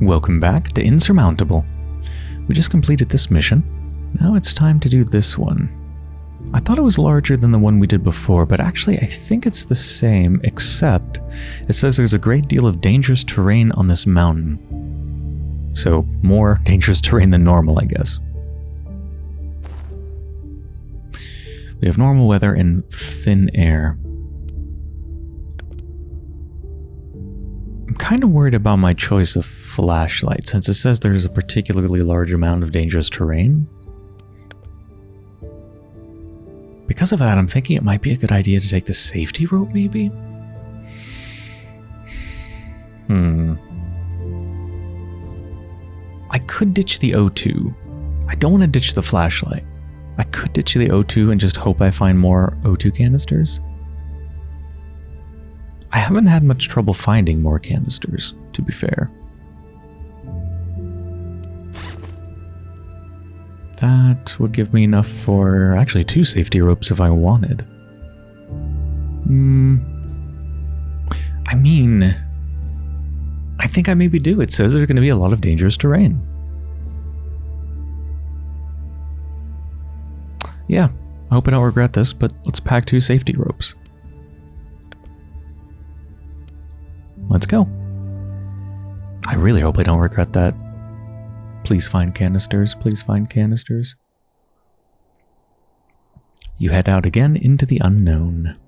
Welcome back to Insurmountable. We just completed this mission. Now it's time to do this one. I thought it was larger than the one we did before, but actually I think it's the same, except it says there's a great deal of dangerous terrain on this mountain. So, more dangerous terrain than normal, I guess. We have normal weather and thin air. I'm kind of worried about my choice of flashlight, since it says there's a particularly large amount of dangerous terrain. Because of that, I'm thinking it might be a good idea to take the safety rope, maybe? Hmm. I could ditch the O2. I don't want to ditch the flashlight. I could ditch the O2 and just hope I find more O2 canisters. I haven't had much trouble finding more canisters, to be fair. That would give me enough for actually two safety ropes if I wanted. Hmm. I mean, I think I maybe do. It says there's going to be a lot of dangerous terrain. Yeah, I hope I don't regret this, but let's pack two safety ropes. Let's go. I really hope I don't regret that. Please find canisters. Please find canisters. You head out again into the unknown.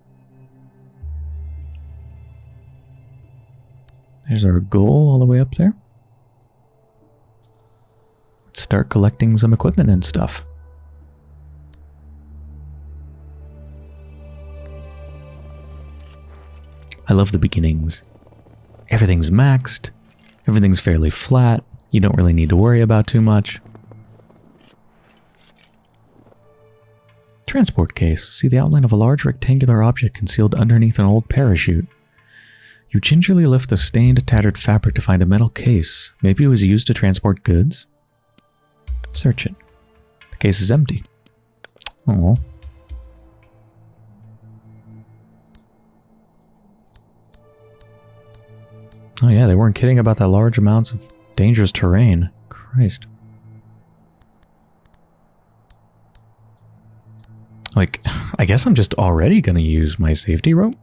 There's our goal all the way up there. Let's start collecting some equipment and stuff. I love the beginnings. Everything's maxed, everything's fairly flat, you don't really need to worry about too much. Transport case. See the outline of a large rectangular object concealed underneath an old parachute. You gingerly lift the stained, tattered fabric to find a metal case. Maybe it was used to transport goods? Search it. The case is empty. Oh. Oh yeah, they weren't kidding about that large amounts of Dangerous terrain. Christ. Like, I guess I'm just already going to use my safety rope?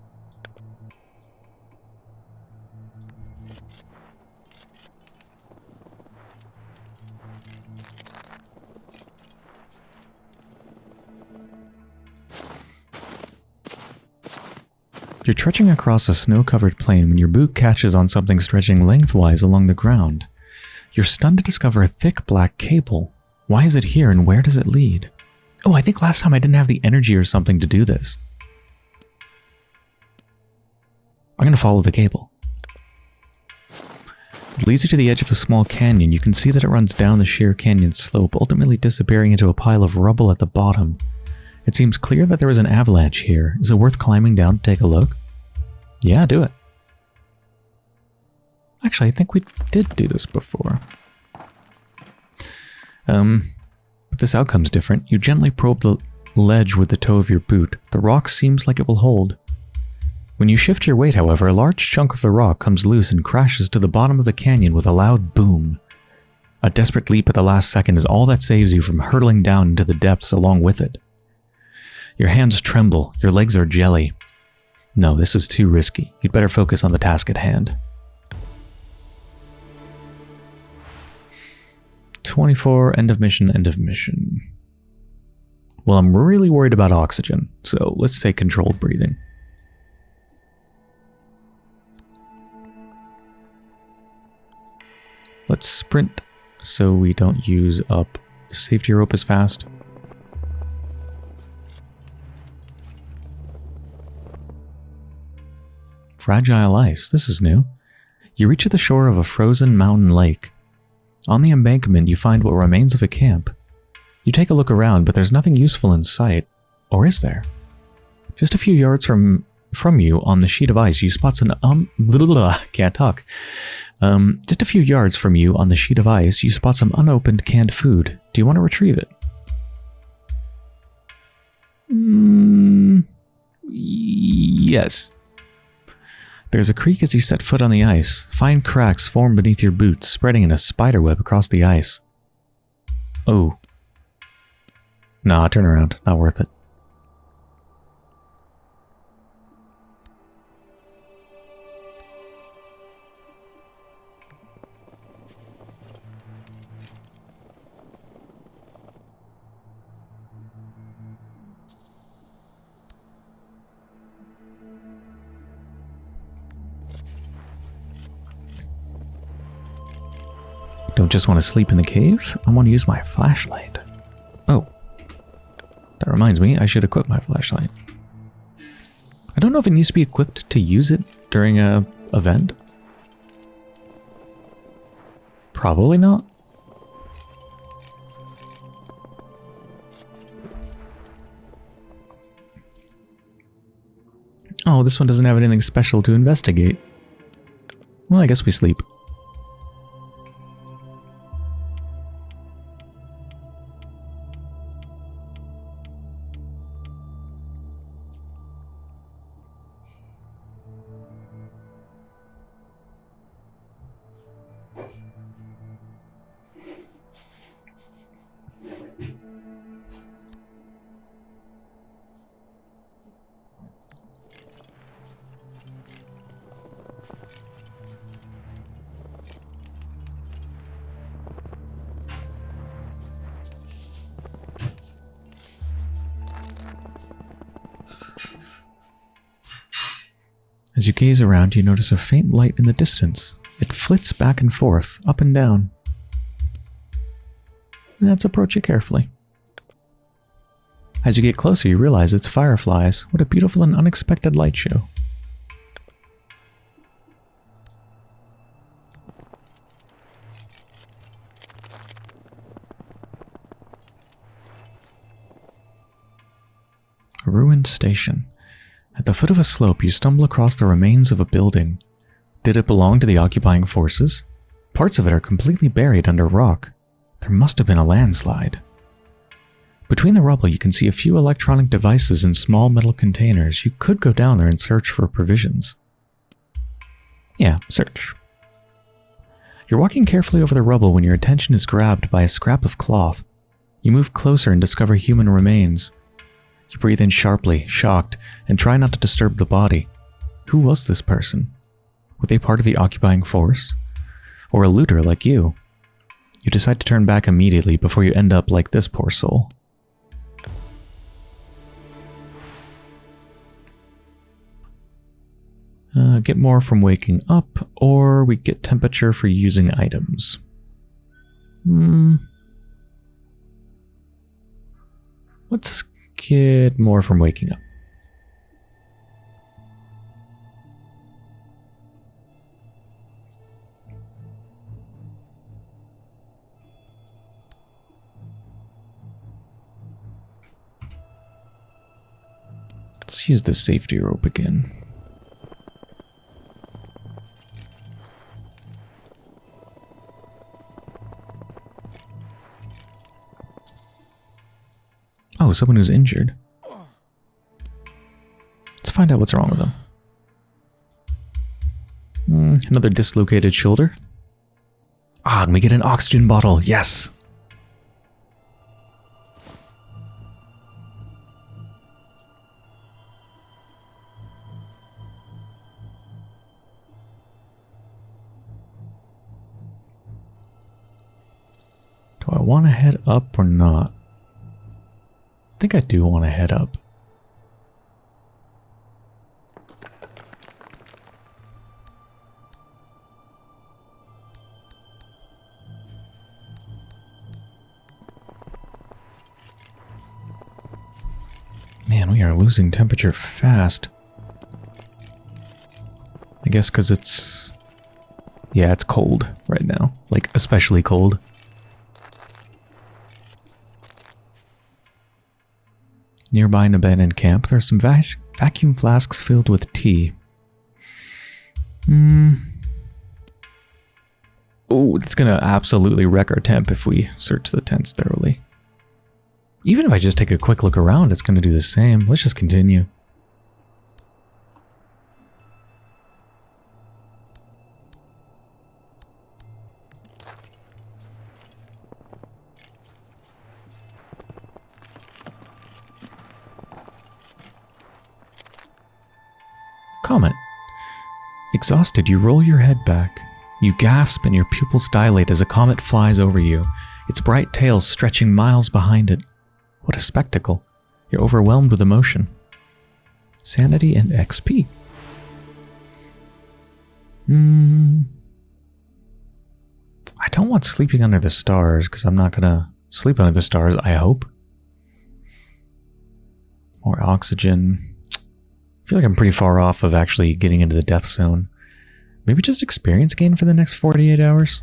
You're trudging across a snow-covered plain when your boot catches on something stretching lengthwise along the ground. You're stunned to discover a thick black cable. Why is it here and where does it lead? Oh, I think last time I didn't have the energy or something to do this. I'm going to follow the cable. It leads you to the edge of a small canyon. You can see that it runs down the sheer canyon slope, ultimately disappearing into a pile of rubble at the bottom. It seems clear that there is an avalanche here. Is it worth climbing down to take a look? Yeah, do it. Actually, I think we did do this before. Um, but this outcome's different. You gently probe the ledge with the toe of your boot. The rock seems like it will hold. When you shift your weight, however, a large chunk of the rock comes loose and crashes to the bottom of the canyon with a loud boom. A desperate leap at the last second is all that saves you from hurtling down into the depths along with it. Your hands tremble, your legs are jelly. No, this is too risky. You'd better focus on the task at hand. 24, end of mission, end of mission. Well, I'm really worried about oxygen, so let's take controlled breathing. Let's sprint so we don't use up the safety rope as fast. Fragile ice, this is new. You reach the shore of a frozen mountain lake. On the embankment, you find what remains of a camp. You take a look around, but there's nothing useful in sight. Or is there? Just a few yards from from you on the sheet of ice, you spot an um blah, blah, blah, can't talk. Um, just a few yards from you on the sheet of ice, you spot some unopened canned food. Do you want to retrieve it? Mm, yes. There's a creak as you set foot on the ice. Fine cracks form beneath your boots, spreading in a spiderweb across the ice. Oh. Nah, turn around. Not worth it. Don't just want to sleep in the cave, I want to use my flashlight. Oh. That reminds me, I should equip my flashlight. I don't know if it needs to be equipped to use it during a event. Probably not. Oh, this one doesn't have anything special to investigate. Well, I guess we sleep. You gaze around, you notice a faint light in the distance. It flits back and forth, up and down. Let's approach it carefully. As you get closer, you realize it's fireflies. What a beautiful and unexpected light show. A ruined station. At the foot of a slope, you stumble across the remains of a building. Did it belong to the occupying forces? Parts of it are completely buried under rock. There must have been a landslide. Between the rubble, you can see a few electronic devices in small metal containers. You could go down there and search for provisions. Yeah, search. You're walking carefully over the rubble when your attention is grabbed by a scrap of cloth. You move closer and discover human remains. You breathe in sharply, shocked, and try not to disturb the body. Who was this person? Were they part of the occupying force? Or a looter like you? You decide to turn back immediately before you end up like this poor soul. Uh, get more from waking up, or we get temperature for using items. Hmm. Let's get more from waking up. Let's use the safety rope again. Oh, someone who's injured. Let's find out what's wrong with them. Mm, another dislocated shoulder. Ah, and we get an oxygen bottle. Yes. Do I want to head up or not? I think I do want to head up. Man, we are losing temperature fast. I guess because it's... Yeah, it's cold right now. Like, especially cold. Nearby an abandoned camp, there are some vac vacuum flasks filled with tea. Hmm. Oh, it's gonna absolutely wreck our temp if we search the tents thoroughly. Even if I just take a quick look around, it's gonna do the same. Let's just continue. Exhausted, you roll your head back. You gasp and your pupils dilate as a comet flies over you, its bright tail stretching miles behind it. What a spectacle. You're overwhelmed with emotion. Sanity and XP. Hmm. I don't want sleeping under the stars because I'm not going to sleep under the stars, I hope. More oxygen. I feel like I'm pretty far off of actually getting into the death zone. Maybe just experience gain for the next 48 hours?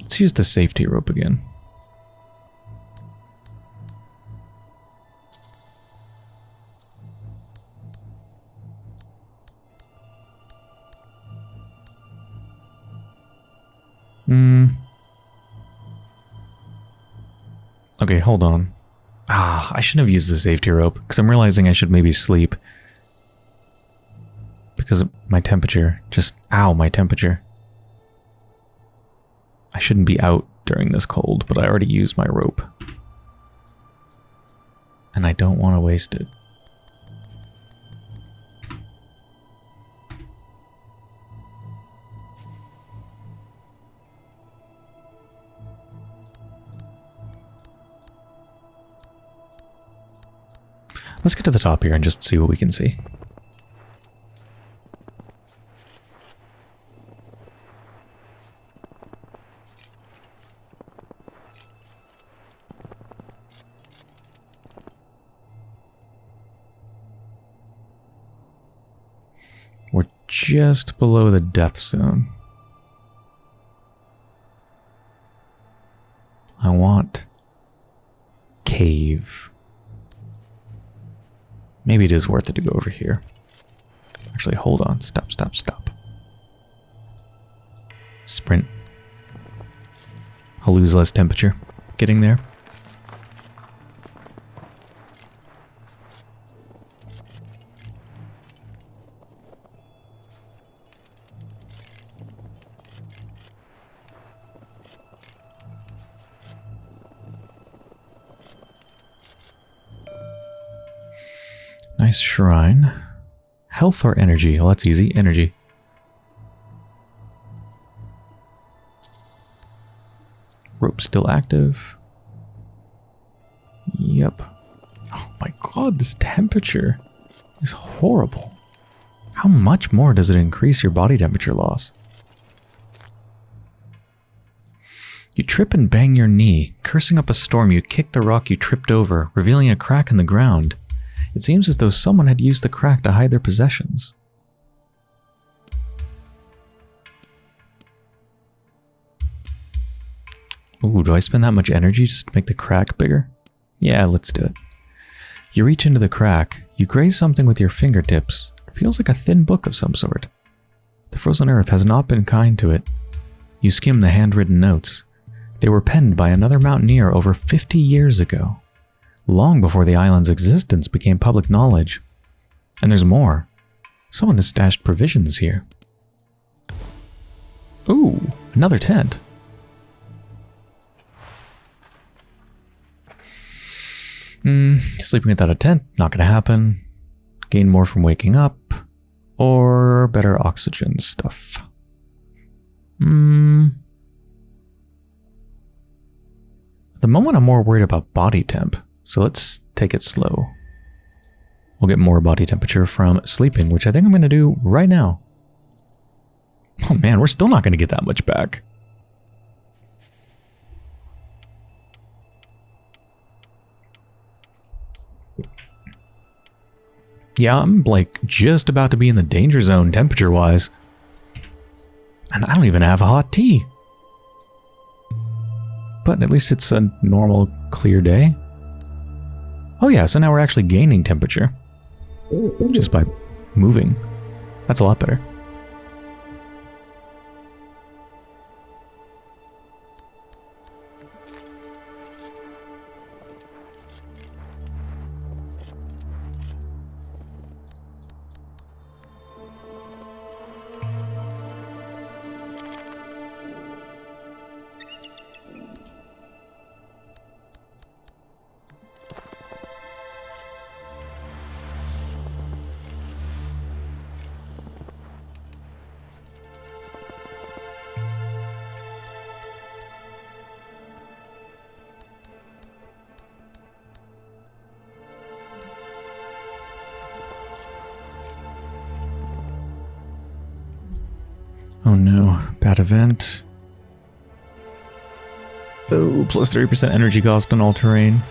Let's use the safety rope again. Hold on. Ah, I shouldn't have used the safety rope, because I'm realizing I should maybe sleep. Because of my temperature. Just, ow, my temperature. I shouldn't be out during this cold, but I already used my rope. And I don't want to waste it. Let's get to the top here and just see what we can see. We're just below the death zone. I want cave. Maybe it is worth it to go over here. Actually, hold on. Stop, stop, stop. Sprint. I'll lose less temperature getting there. Nice shrine. Health or energy? Oh, that's easy. Energy. Rope still active. Yep. Oh my god, this temperature is horrible. How much more does it increase your body temperature loss? You trip and bang your knee. Cursing up a storm, you kick the rock you tripped over, revealing a crack in the ground. It seems as though someone had used the crack to hide their possessions. Ooh, do I spend that much energy just to make the crack bigger? Yeah, let's do it. You reach into the crack. You graze something with your fingertips. It feels like a thin book of some sort. The frozen earth has not been kind to it. You skim the handwritten notes. They were penned by another mountaineer over 50 years ago long before the island's existence became public knowledge. And there's more. Someone has stashed provisions here. Ooh, another tent. Hmm, sleeping without a tent, not gonna happen. Gain more from waking up. Or better oxygen stuff. Hmm. At the moment, I'm more worried about body temp. So let's take it slow. We'll get more body temperature from sleeping, which I think I'm going to do right now. Oh man, we're still not going to get that much back. Yeah, I'm like just about to be in the danger zone temperature-wise. And I don't even have a hot tea. But at least it's a normal, clear day. Oh yeah, so now we're actually gaining temperature. Just by moving. That's a lot better. Event. Oh, plus 30% energy cost on all terrain.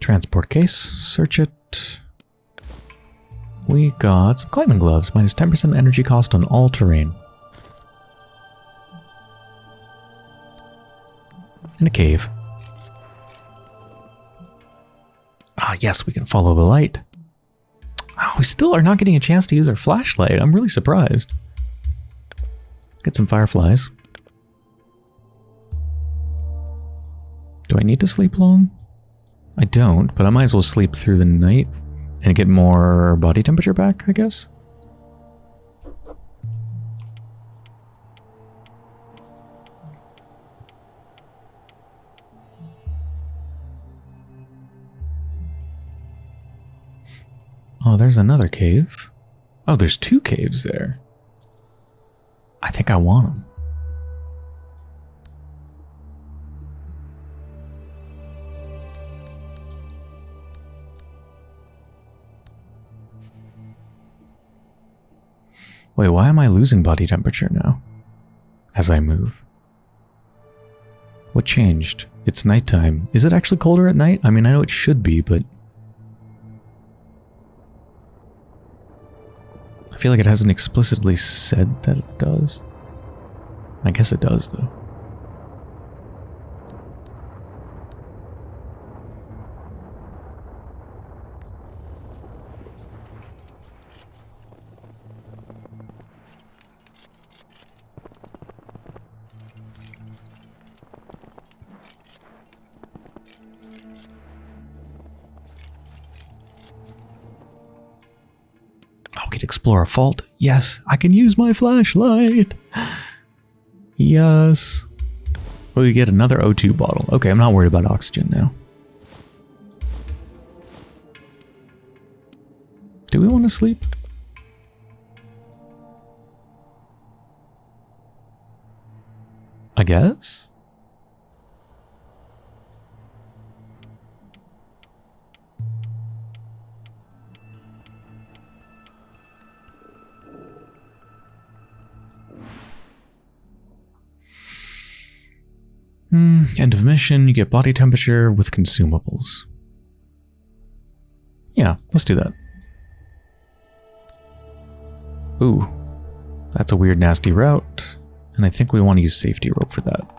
Transport case, search it. We got some climbing gloves, minus 10% energy cost on all terrain. In a cave. Ah, yes, we can follow the light. Oh, we still are not getting a chance to use our flashlight. I'm really surprised. Get some fireflies. Do I need to sleep long? I don't, but I might as well sleep through the night and get more body temperature back, I guess. Oh, there's another cave. Oh, there's two caves there. I think I want them. Wait, why am I losing body temperature now? As I move. What changed? It's nighttime. Is it actually colder at night? I mean, I know it should be, but... I feel like it hasn't explicitly said that it does. I guess it does, though. Fault. Yes, I can use my flashlight. Yes. Well, We get another O2 bottle. Okay, I'm not worried about oxygen now. Do we want to sleep? I guess? Mm, end of mission, you get body temperature with consumables. Yeah, let's do that. Ooh, that's a weird nasty route, and I think we want to use safety rope for that.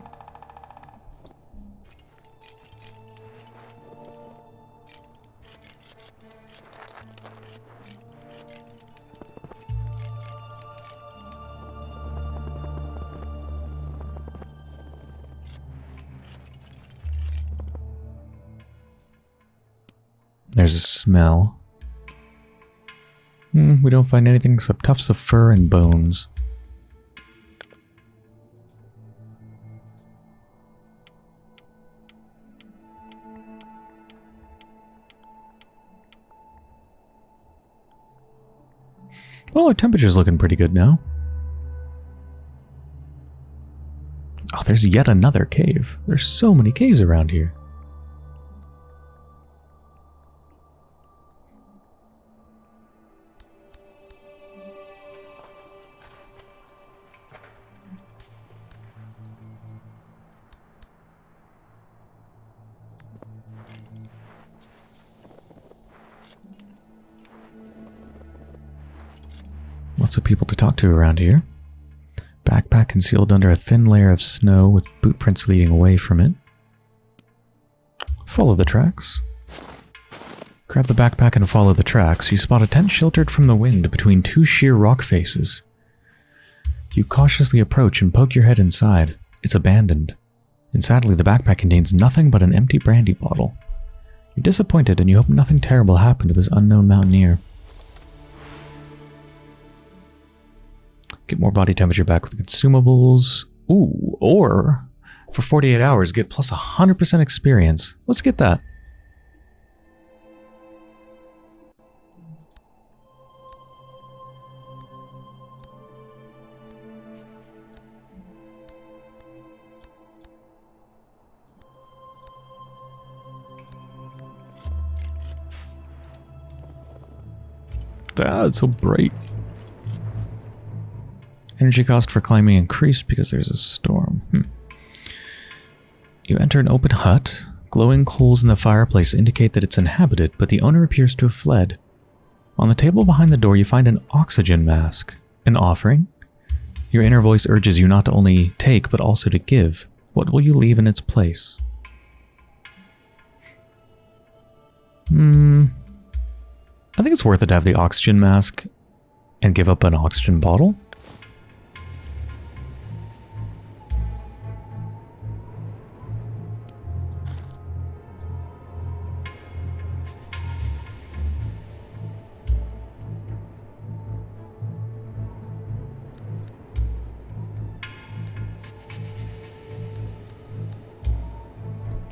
There's a smell. Hmm, we don't find anything except tufts of fur and bones. Well, our temperature's looking pretty good now. Oh, there's yet another cave. There's so many caves around here. Lots of people to talk to around here. Backpack concealed under a thin layer of snow with boot prints leading away from it. Follow the tracks. Grab the backpack and follow the tracks. You spot a tent sheltered from the wind between two sheer rock faces. You cautiously approach and poke your head inside. It's abandoned. And sadly, the backpack contains nothing but an empty brandy bottle. You're disappointed and you hope nothing terrible happened to this unknown mountaineer. Get more body temperature back with consumables. Ooh, or for 48 hours, get plus 100% experience. Let's get that. That's so bright. Energy cost for climbing increased because there's a storm. Hmm. You enter an open hut. Glowing coals in the fireplace indicate that it's inhabited, but the owner appears to have fled. On the table behind the door, you find an oxygen mask. An offering? Your inner voice urges you not to only take, but also to give. What will you leave in its place? Hmm. I think it's worth it to have the oxygen mask and give up an oxygen bottle.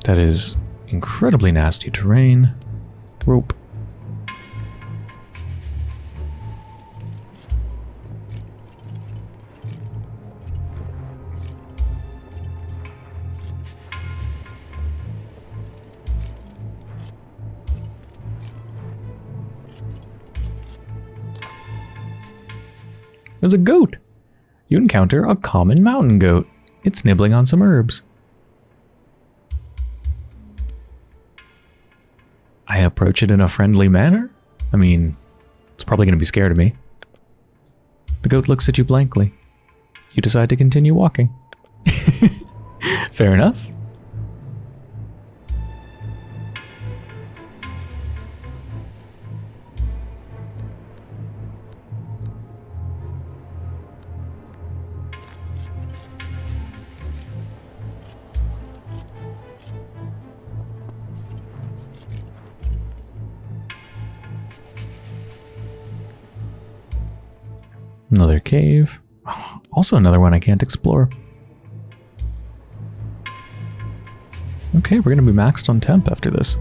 That is incredibly nasty terrain. Rope. There's a goat. You encounter a common mountain goat. It's nibbling on some herbs. Approach it in a friendly manner? I mean, it's probably going to be scared of me. The goat looks at you blankly. You decide to continue walking. Fair enough. Cave. Also another one I can't explore. Okay, we're going to be maxed on temp after this.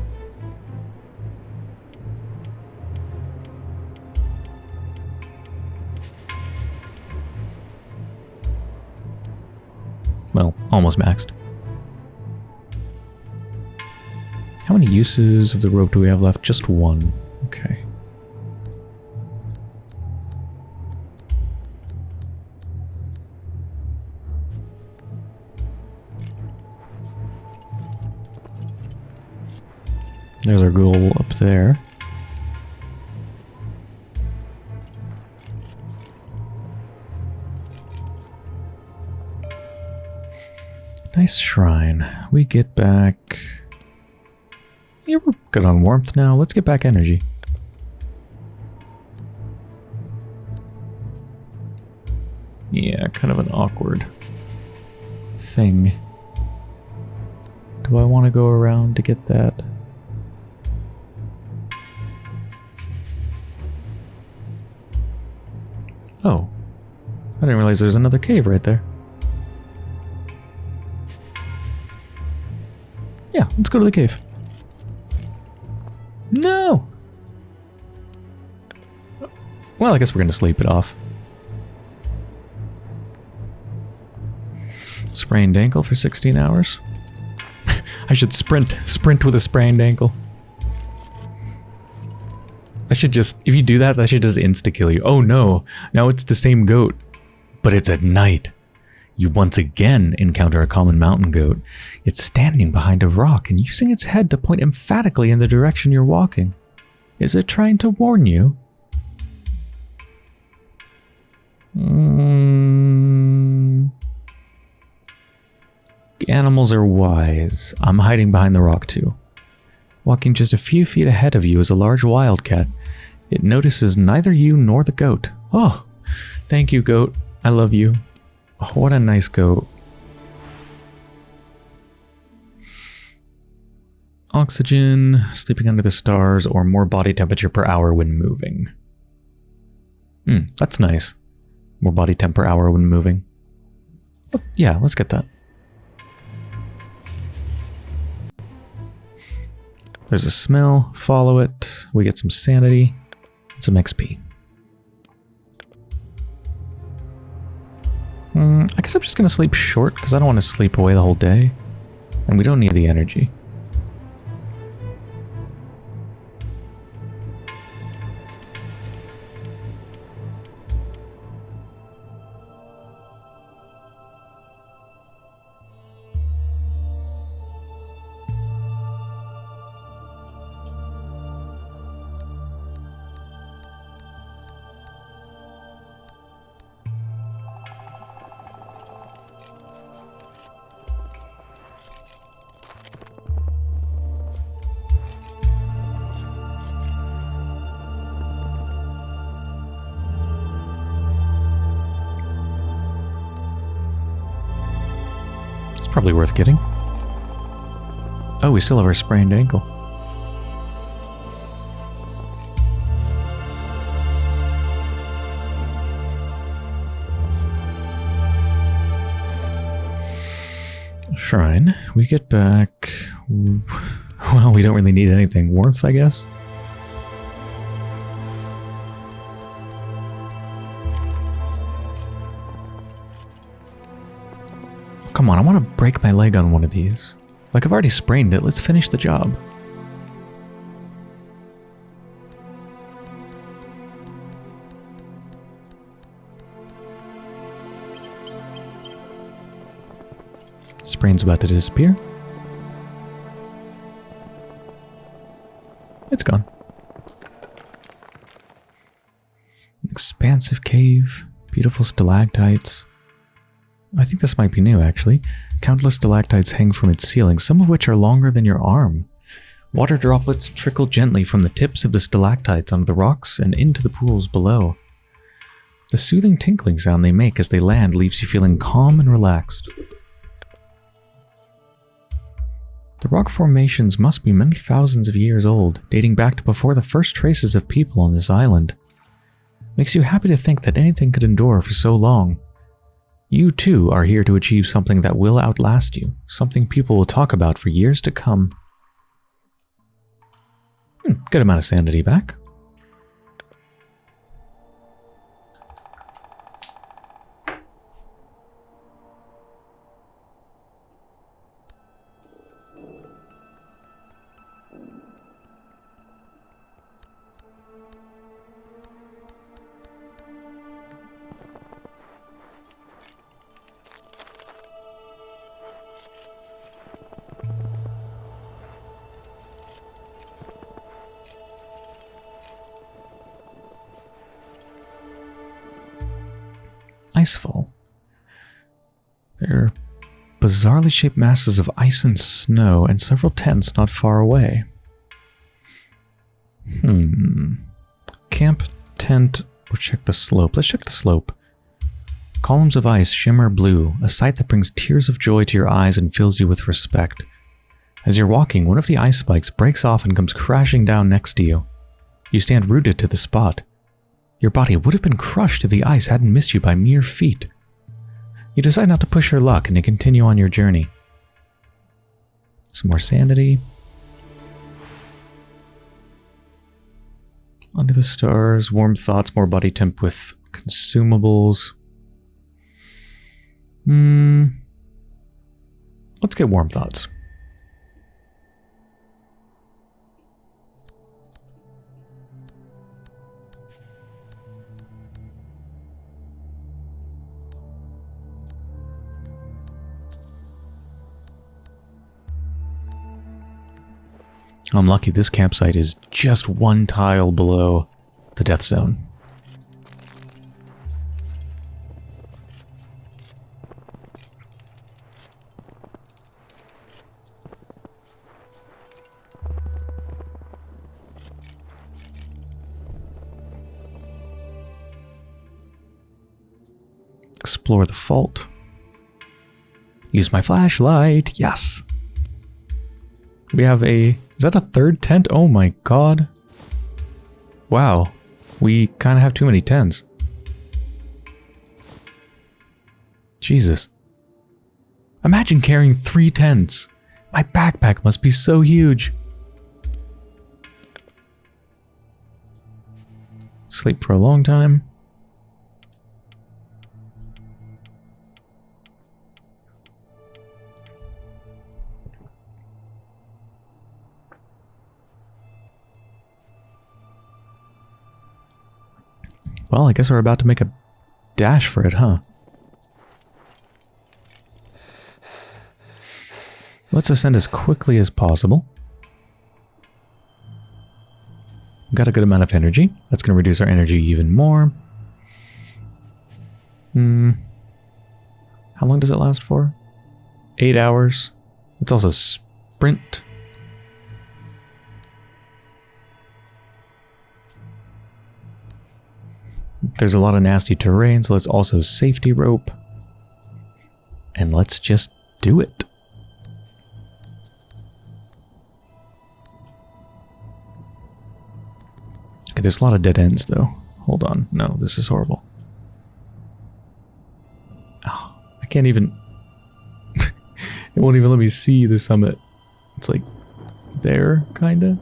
Well, almost maxed. How many uses of the rope do we have left? Just one. There's our goal up there. Nice shrine. We get back... Yeah, we're good on warmth now. Let's get back energy. Yeah, kind of an awkward thing. Do I want to go around to get that? Realize there's another cave right there. Yeah, let's go to the cave. No! Well, I guess we're going to sleep it off. Sprained ankle for 16 hours. I should sprint. Sprint with a sprained ankle. That should just, if you do that, that should just insta-kill you. Oh no, now it's the same goat, but it's at night. You once again encounter a common mountain goat. It's standing behind a rock and using its head to point emphatically in the direction you're walking. Is it trying to warn you? Mm. Animals are wise. I'm hiding behind the rock too. Walking just a few feet ahead of you is a large wildcat. It notices neither you nor the goat. Oh, thank you, goat. I love you. Oh, what a nice goat. Oxygen, sleeping under the stars, or more body temperature per hour when moving. Hmm, that's nice. More body temp per hour when moving. yeah, let's get that. There's a smell, follow it, we get some sanity, and some XP. Mm, I guess I'm just going to sleep short because I don't want to sleep away the whole day. And we don't need the energy. Probably worth getting. Oh, we still have our sprained ankle. Shrine. We get back... Well, we don't really need anything. Warmth, I guess? Come on, I want to break my leg on one of these. Like, I've already sprained it. Let's finish the job. Sprain's about to disappear. It's gone. Expansive cave, beautiful stalactites. I think this might be new, actually. Countless stalactites hang from its ceiling, some of which are longer than your arm. Water droplets trickle gently from the tips of the stalactites onto the rocks and into the pools below. The soothing tinkling sound they make as they land leaves you feeling calm and relaxed. The rock formations must be many thousands of years old, dating back to before the first traces of people on this island. Makes you happy to think that anything could endure for so long. You too are here to achieve something that will outlast you, something people will talk about for years to come. Hmm, good amount of sanity back. Bizarrely shaped masses of ice and snow and several tents not far away. Hmm. Camp, tent, or check the slope. Let's check the slope. Columns of ice shimmer blue, a sight that brings tears of joy to your eyes and fills you with respect. As you're walking, one of the ice spikes breaks off and comes crashing down next to you. You stand rooted to the spot. Your body would have been crushed if the ice hadn't missed you by mere feet. You decide not to push your luck and to continue on your journey. Some more sanity. Under the stars, warm thoughts, more body temp with consumables. Hmm. Let's get warm thoughts. I'm lucky this campsite is just one tile below the death zone. Explore the fault. Use my flashlight. Yes. We have a is that a third tent? Oh my god. Wow. We kind of have too many tents. Jesus. Imagine carrying three tents. My backpack must be so huge. Sleep for a long time. Well, I guess we're about to make a dash for it, huh? Let's ascend as quickly as possible. We've Got a good amount of energy. That's going to reduce our energy even more. Hmm. How long does it last for? Eight hours. Let's also sprint. There's a lot of nasty terrain, so let's also safety rope. And let's just do it. Okay, there's a lot of dead ends, though. Hold on. No, this is horrible. Oh, I can't even... it won't even let me see the summit. It's like there, kinda.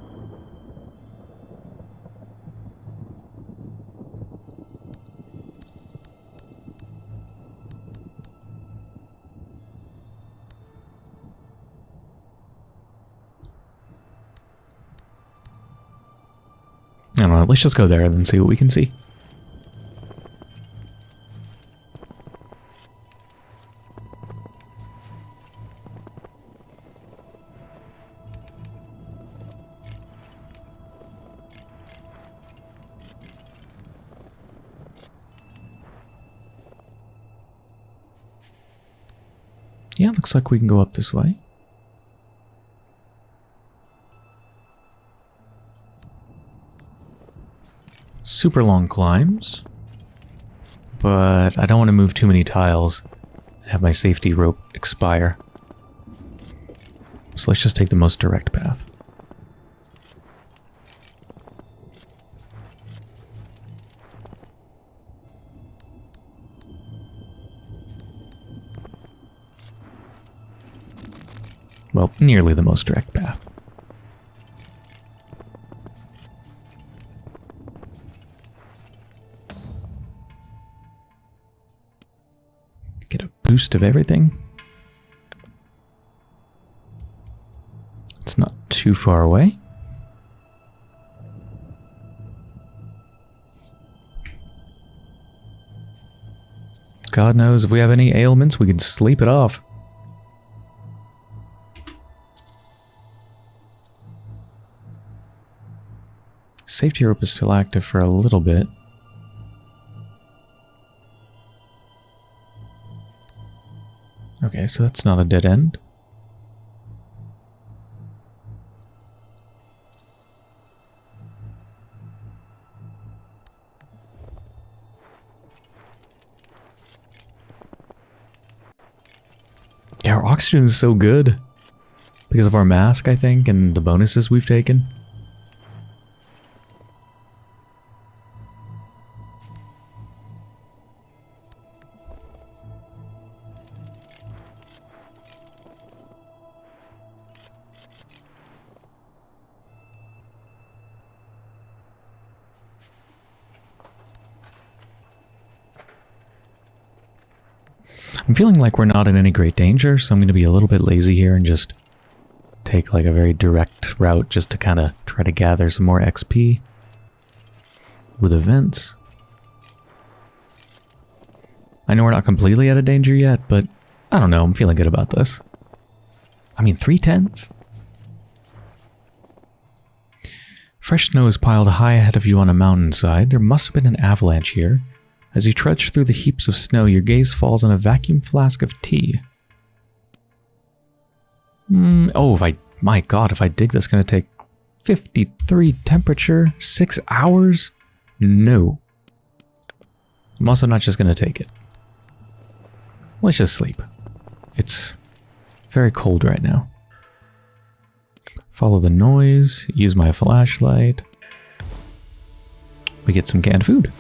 I let's just go there and then see what we can see. Yeah, looks like we can go up this way. Super long climbs, but I don't want to move too many tiles and have my safety rope expire. So let's just take the most direct path. Well, nearly the most direct path. Of everything. It's not too far away. God knows if we have any ailments, we can sleep it off. Safety rope is still active for a little bit. Okay, so that's not a dead end. Yeah, our oxygen is so good. Because of our mask, I think, and the bonuses we've taken. Feeling like we're not in any great danger, so I'm going to be a little bit lazy here and just take like a very direct route just to kind of try to gather some more XP with events. I know we're not completely out of danger yet, but I don't know, I'm feeling good about this. I mean, three tens? Fresh snow is piled high ahead of you on a mountainside. There must have been an avalanche here. As you trudge through the heaps of snow, your gaze falls on a vacuum flask of tea. Mm, oh, if I... My god, if I dig this, going to take 53 temperature, 6 hours? No. I'm also not just going to take it. Let's just sleep. It's very cold right now. Follow the noise, use my flashlight. We get some canned food.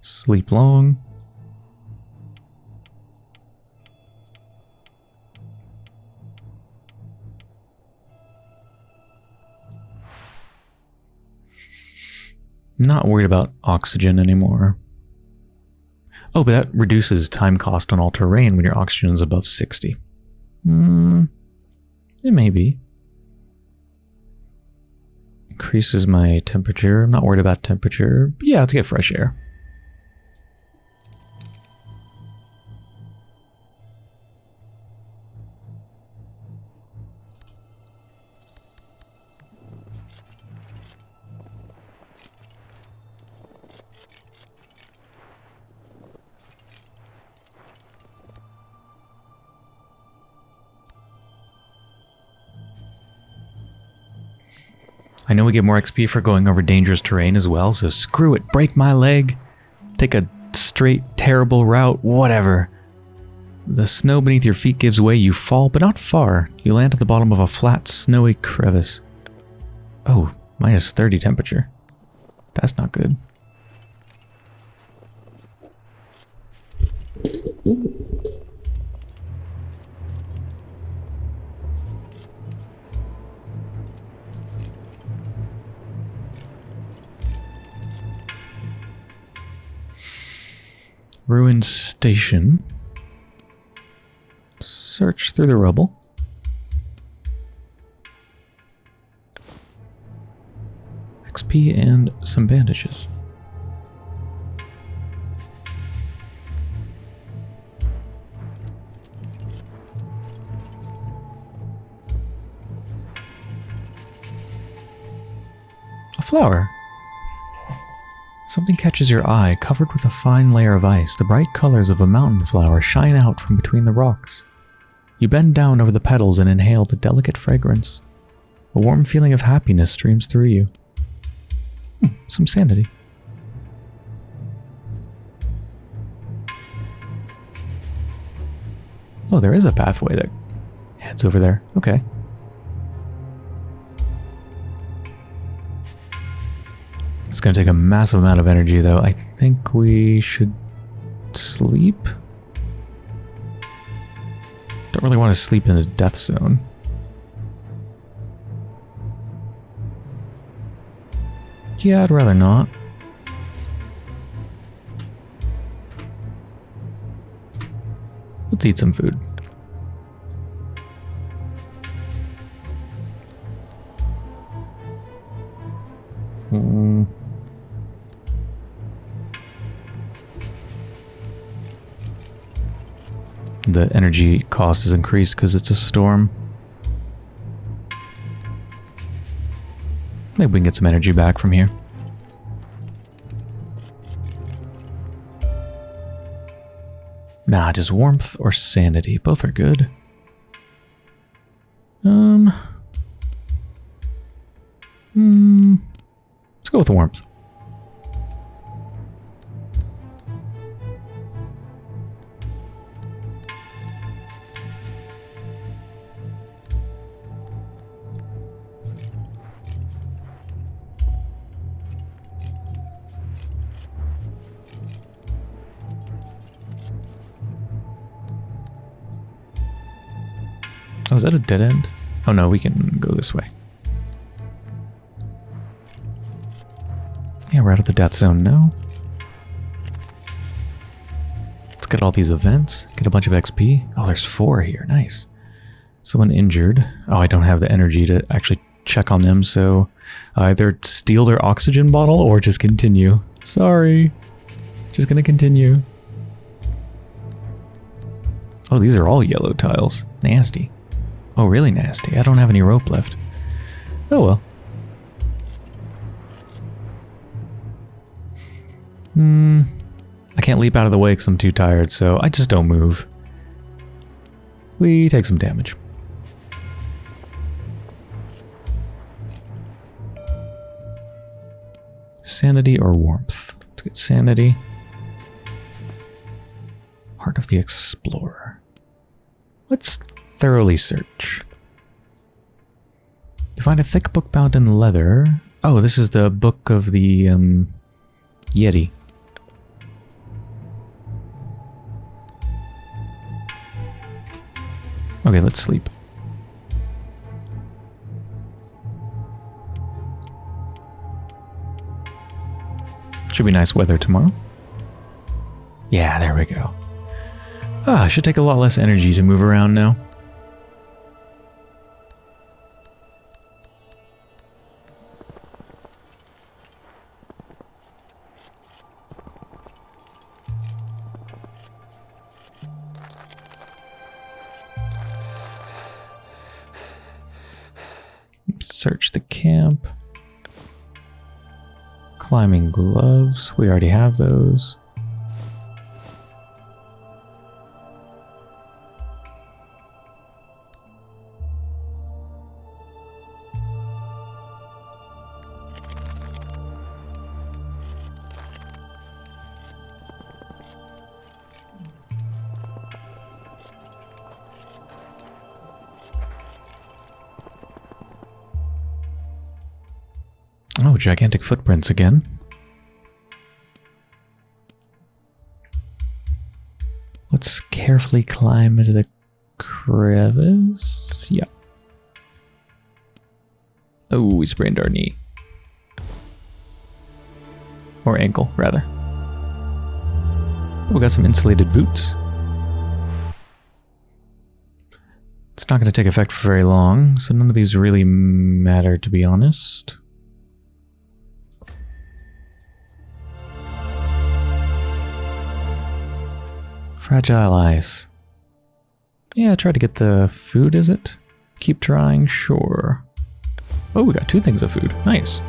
Sleep long. Not worried about oxygen anymore. Oh, but that reduces time cost on all terrain when your oxygen is above 60. Hmm. It may be. Increases my temperature. I'm not worried about temperature. Yeah, let's get fresh air. I know we get more XP for going over dangerous terrain as well, so screw it, break my leg, take a straight terrible route, whatever. The snow beneath your feet gives way. You fall, but not far. You land at the bottom of a flat, snowy crevice. Oh, minus 30 temperature. That's not good. Ruined station. Search through the rubble. XP and some bandages. A flower. Something catches your eye, covered with a fine layer of ice. The bright colors of a mountain flower shine out from between the rocks. You bend down over the petals and inhale the delicate fragrance. A warm feeling of happiness streams through you. Hmm, some sanity. Oh, there is a pathway that heads over there. Okay. It's going to take a massive amount of energy, though. I think we should sleep? Don't really want to sleep in a death zone. Yeah, I'd rather not. Let's eat some food. The energy cost is increased because it's a storm. Maybe we can get some energy back from here. Nah, just warmth or sanity. Both are good. Um. Hmm. Let's go with warmth. That a dead end? Oh no, we can go this way. Yeah, we're out of the death zone now. Let's get all these events, get a bunch of XP. Oh, there's four here, nice. Someone injured. Oh, I don't have the energy to actually check on them, so either steal their oxygen bottle or just continue. Sorry. Just gonna continue. Oh, these are all yellow tiles. Nasty. Oh, really nasty. I don't have any rope left. Oh well. Hmm. I can't leap out of the way because I'm too tired, so I just don't move. We take some damage. Sanity or warmth? Let's get sanity. Heart of the Explorer. Let's thoroughly search. You find a thick book bound in leather. Oh, this is the book of the um, Yeti. Okay, let's sleep. Should be nice weather tomorrow. Yeah, there we go. Ah, should take a lot less energy to move around now. Search the camp. Climbing gloves. We already have those. Gigantic footprints again. Let's carefully climb into the crevice. Yeah. Oh, we sprained our knee. Or ankle, rather. We got some insulated boots. It's not going to take effect for very long, so none of these really matter, to be honest. Fragile ice. Yeah, try to get the food, is it? Keep trying, sure. Oh, we got two things of food. Nice.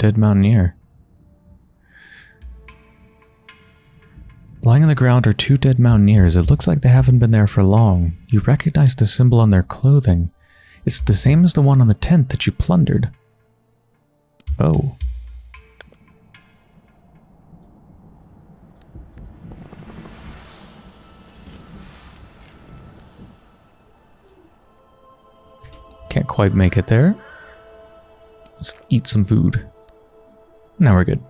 Dead mountaineer. Lying on the ground are two dead mountaineers. It looks like they haven't been there for long. You recognize the symbol on their clothing. It's the same as the one on the tent that you plundered. Oh. Can't quite make it there. Let's eat some food. Now we're good.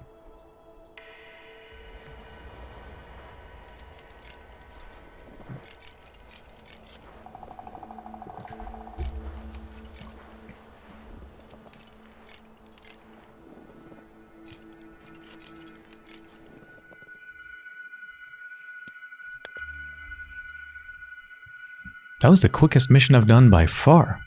That was the quickest mission I've done by far.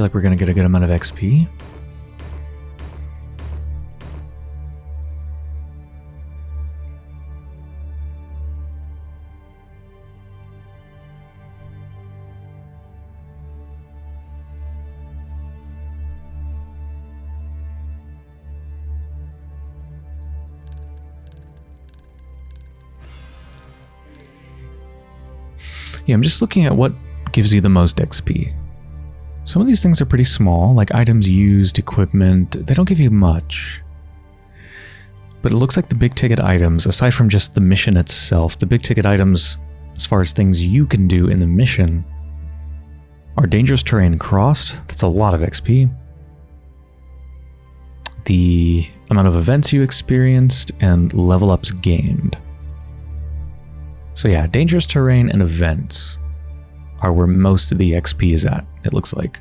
Feel like we're going to get a good amount of XP. Yeah, I'm just looking at what gives you the most XP. Some of these things are pretty small, like items used, equipment, they don't give you much. But it looks like the big ticket items, aside from just the mission itself, the big ticket items, as far as things you can do in the mission, are dangerous terrain crossed, that's a lot of XP. The amount of events you experienced, and level ups gained. So yeah, dangerous terrain and events are where most of the XP is at, it looks like.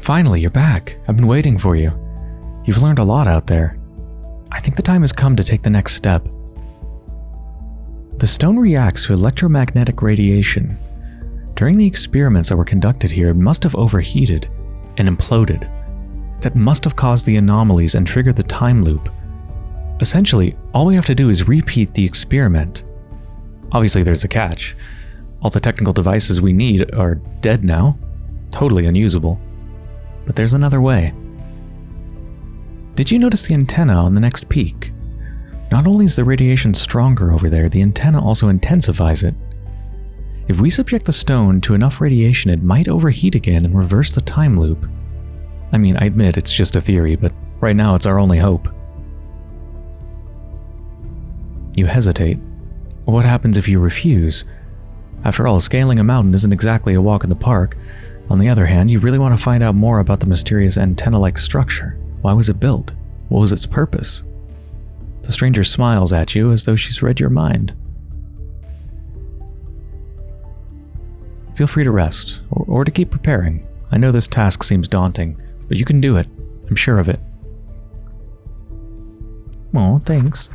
Finally, you're back. I've been waiting for you. You've learned a lot out there. I think the time has come to take the next step. The stone reacts to electromagnetic radiation. During the experiments that were conducted here, it must have overheated and imploded that must have caused the anomalies and triggered the time loop. Essentially, all we have to do is repeat the experiment. Obviously there's a catch. All the technical devices we need are dead now, totally unusable. But there's another way. Did you notice the antenna on the next peak? Not only is the radiation stronger over there, the antenna also intensifies it. If we subject the stone to enough radiation, it might overheat again and reverse the time loop. I mean, I admit it's just a theory, but right now it's our only hope. You hesitate. What happens if you refuse? After all, scaling a mountain isn't exactly a walk in the park. On the other hand, you really want to find out more about the mysterious antenna-like structure. Why was it built? What was its purpose? The stranger smiles at you as though she's read your mind. Feel free to rest, or, or to keep preparing. I know this task seems daunting, but you can do it. I'm sure of it. Oh, thanks.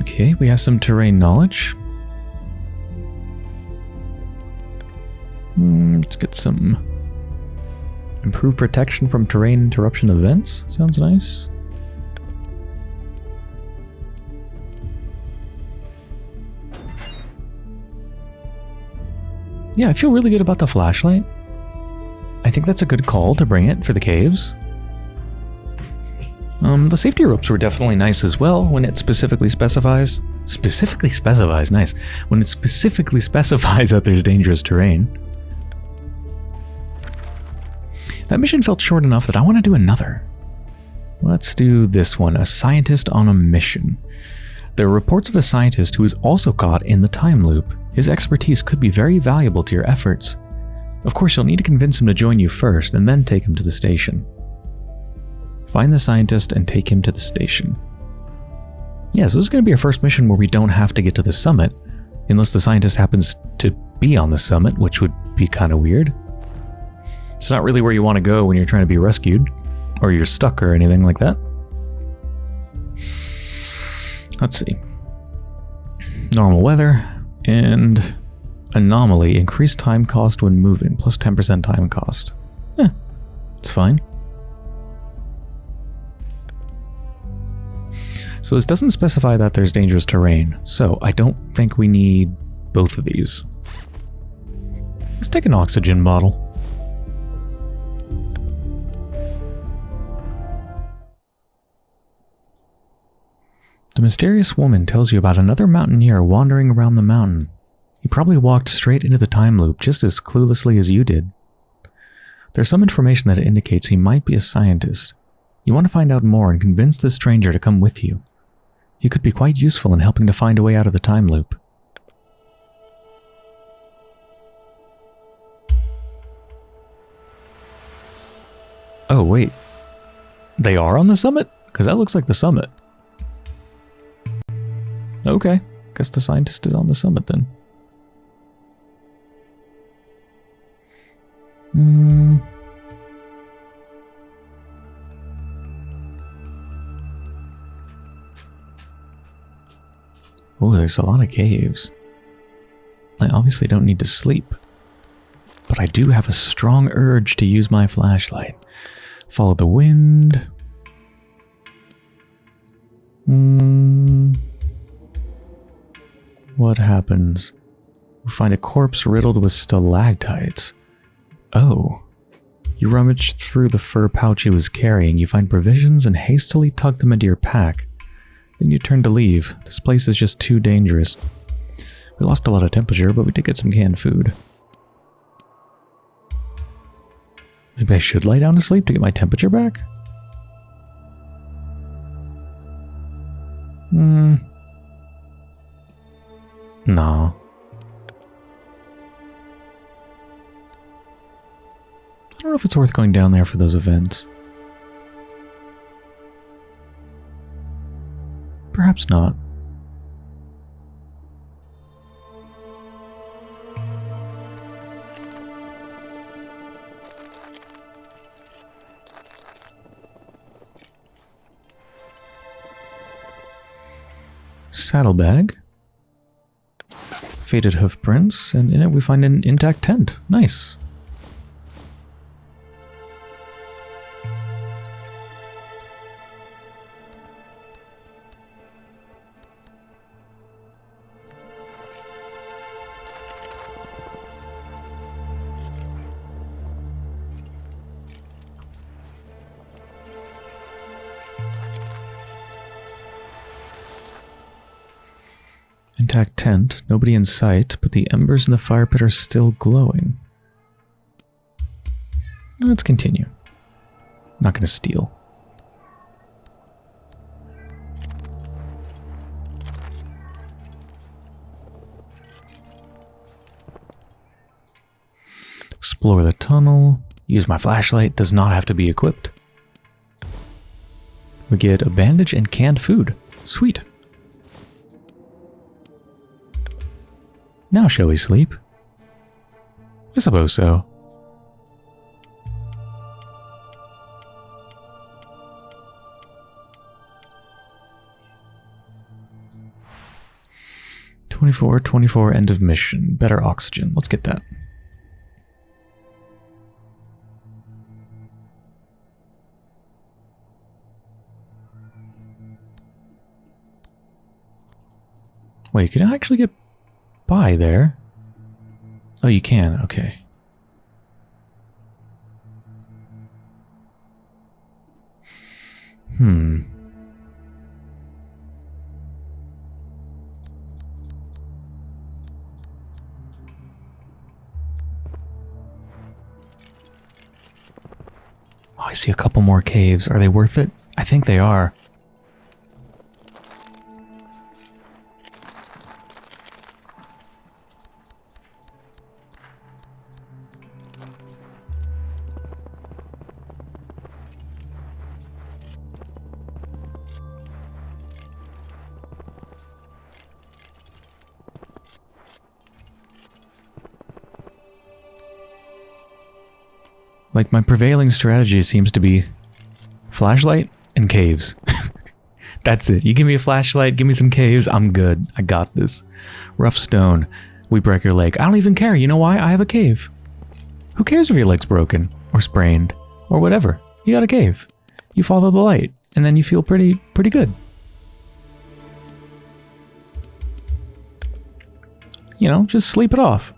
Okay, we have some terrain knowledge. Mm, let's get some improved protection from terrain interruption events. Sounds nice. Yeah, I feel really good about the flashlight. I think that's a good call to bring it for the caves. Um, the safety ropes were definitely nice as well when it specifically specifies. Specifically specifies, nice. When it specifically specifies that there's dangerous terrain. That mission felt short enough that I want to do another. Let's do this one, a scientist on a mission. There are reports of a scientist who is also caught in the time loop. His expertise could be very valuable to your efforts. Of course, you'll need to convince him to join you first, and then take him to the station. Find the scientist and take him to the station. Yeah, so this is going to be our first mission where we don't have to get to the summit, unless the scientist happens to be on the summit, which would be kind of weird. It's not really where you want to go when you're trying to be rescued, or you're stuck or anything like that. Let's see. Normal weather and anomaly. Increased time cost when moving, plus 10% time cost. Eh, it's fine. So this doesn't specify that there's dangerous terrain, so I don't think we need both of these. Let's take an oxygen bottle. The mysterious woman tells you about another mountaineer wandering around the mountain. He probably walked straight into the time loop just as cluelessly as you did. There's some information that indicates he might be a scientist. You want to find out more and convince this stranger to come with you. He could be quite useful in helping to find a way out of the time loop. Oh, wait. They are on the summit? Because that looks like the summit. Okay. Guess the scientist is on the summit then. Hmm. Oh, there's a lot of caves. I obviously don't need to sleep. But I do have a strong urge to use my flashlight. Follow the wind. Hmm. What happens? We find a corpse riddled with stalactites. Oh. You rummage through the fur pouch he was carrying, you find provisions and hastily tuck them into your pack. Then you turn to leave. This place is just too dangerous. We lost a lot of temperature, but we did get some canned food. Maybe I should lie down to sleep to get my temperature back? Hmm. No. I don't know if it's worth going down there for those events. Perhaps not. Saddlebag faded hoofprints, and in it we find an intact tent. Nice. Nobody in sight, but the embers in the fire pit are still glowing. Let's continue. Not going to steal. Explore the tunnel. Use my flashlight. Does not have to be equipped. We get a bandage and canned food. Sweet. Now shall we sleep? I suppose so. Twenty-four, twenty-four, end of mission. Better oxygen. Let's get that. Wait, can I actually get by there? Oh, you can. Okay. Hmm. Oh, I see a couple more caves. Are they worth it? I think they are. Like, my prevailing strategy seems to be flashlight and caves. That's it. You give me a flashlight, give me some caves, I'm good. I got this. Rough stone. We break your leg. I don't even care. You know why? I have a cave. Who cares if your leg's broken or sprained or whatever? You got a cave. You follow the light and then you feel pretty pretty good. You know, just sleep it off.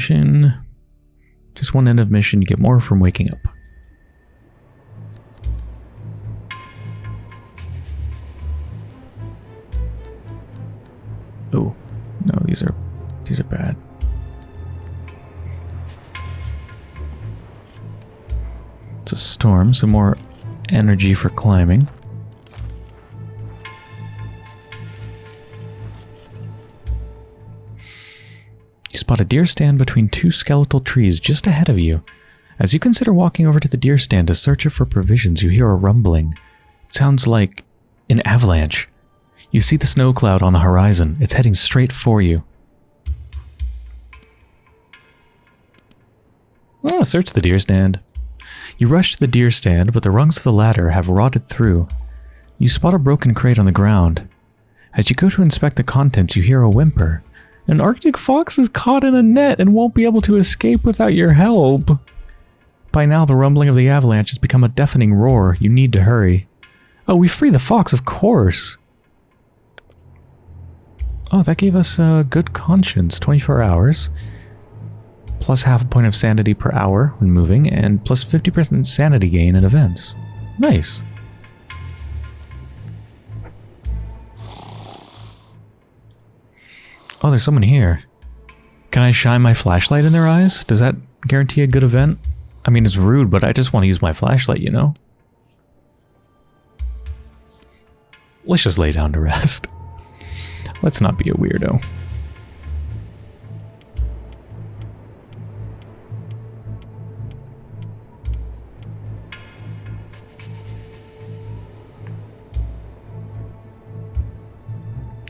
Mission. Just one end of mission, you get more from waking up. Oh, no, these are these are bad. It's a storm, some more energy for climbing. Spot a deer stand between two skeletal trees just ahead of you. As you consider walking over to the deer stand to search it for provisions, you hear a rumbling. It sounds like an avalanche. You see the snow cloud on the horizon. It's heading straight for you. Ah, search the deer stand. You rush to the deer stand, but the rungs of the ladder have rotted through. You spot a broken crate on the ground. As you go to inspect the contents, you hear a whimper. An Arctic fox is caught in a net and won't be able to escape without your help. By now, the rumbling of the avalanche has become a deafening roar. You need to hurry. Oh, we free the fox, of course. Oh, that gave us a good conscience. 24 hours. Plus half a point of sanity per hour when moving, and plus 50% sanity gain in events. Nice. Oh, there's someone here. Can I shine my flashlight in their eyes? Does that guarantee a good event? I mean, it's rude, but I just want to use my flashlight, you know? Let's just lay down to rest. Let's not be a weirdo.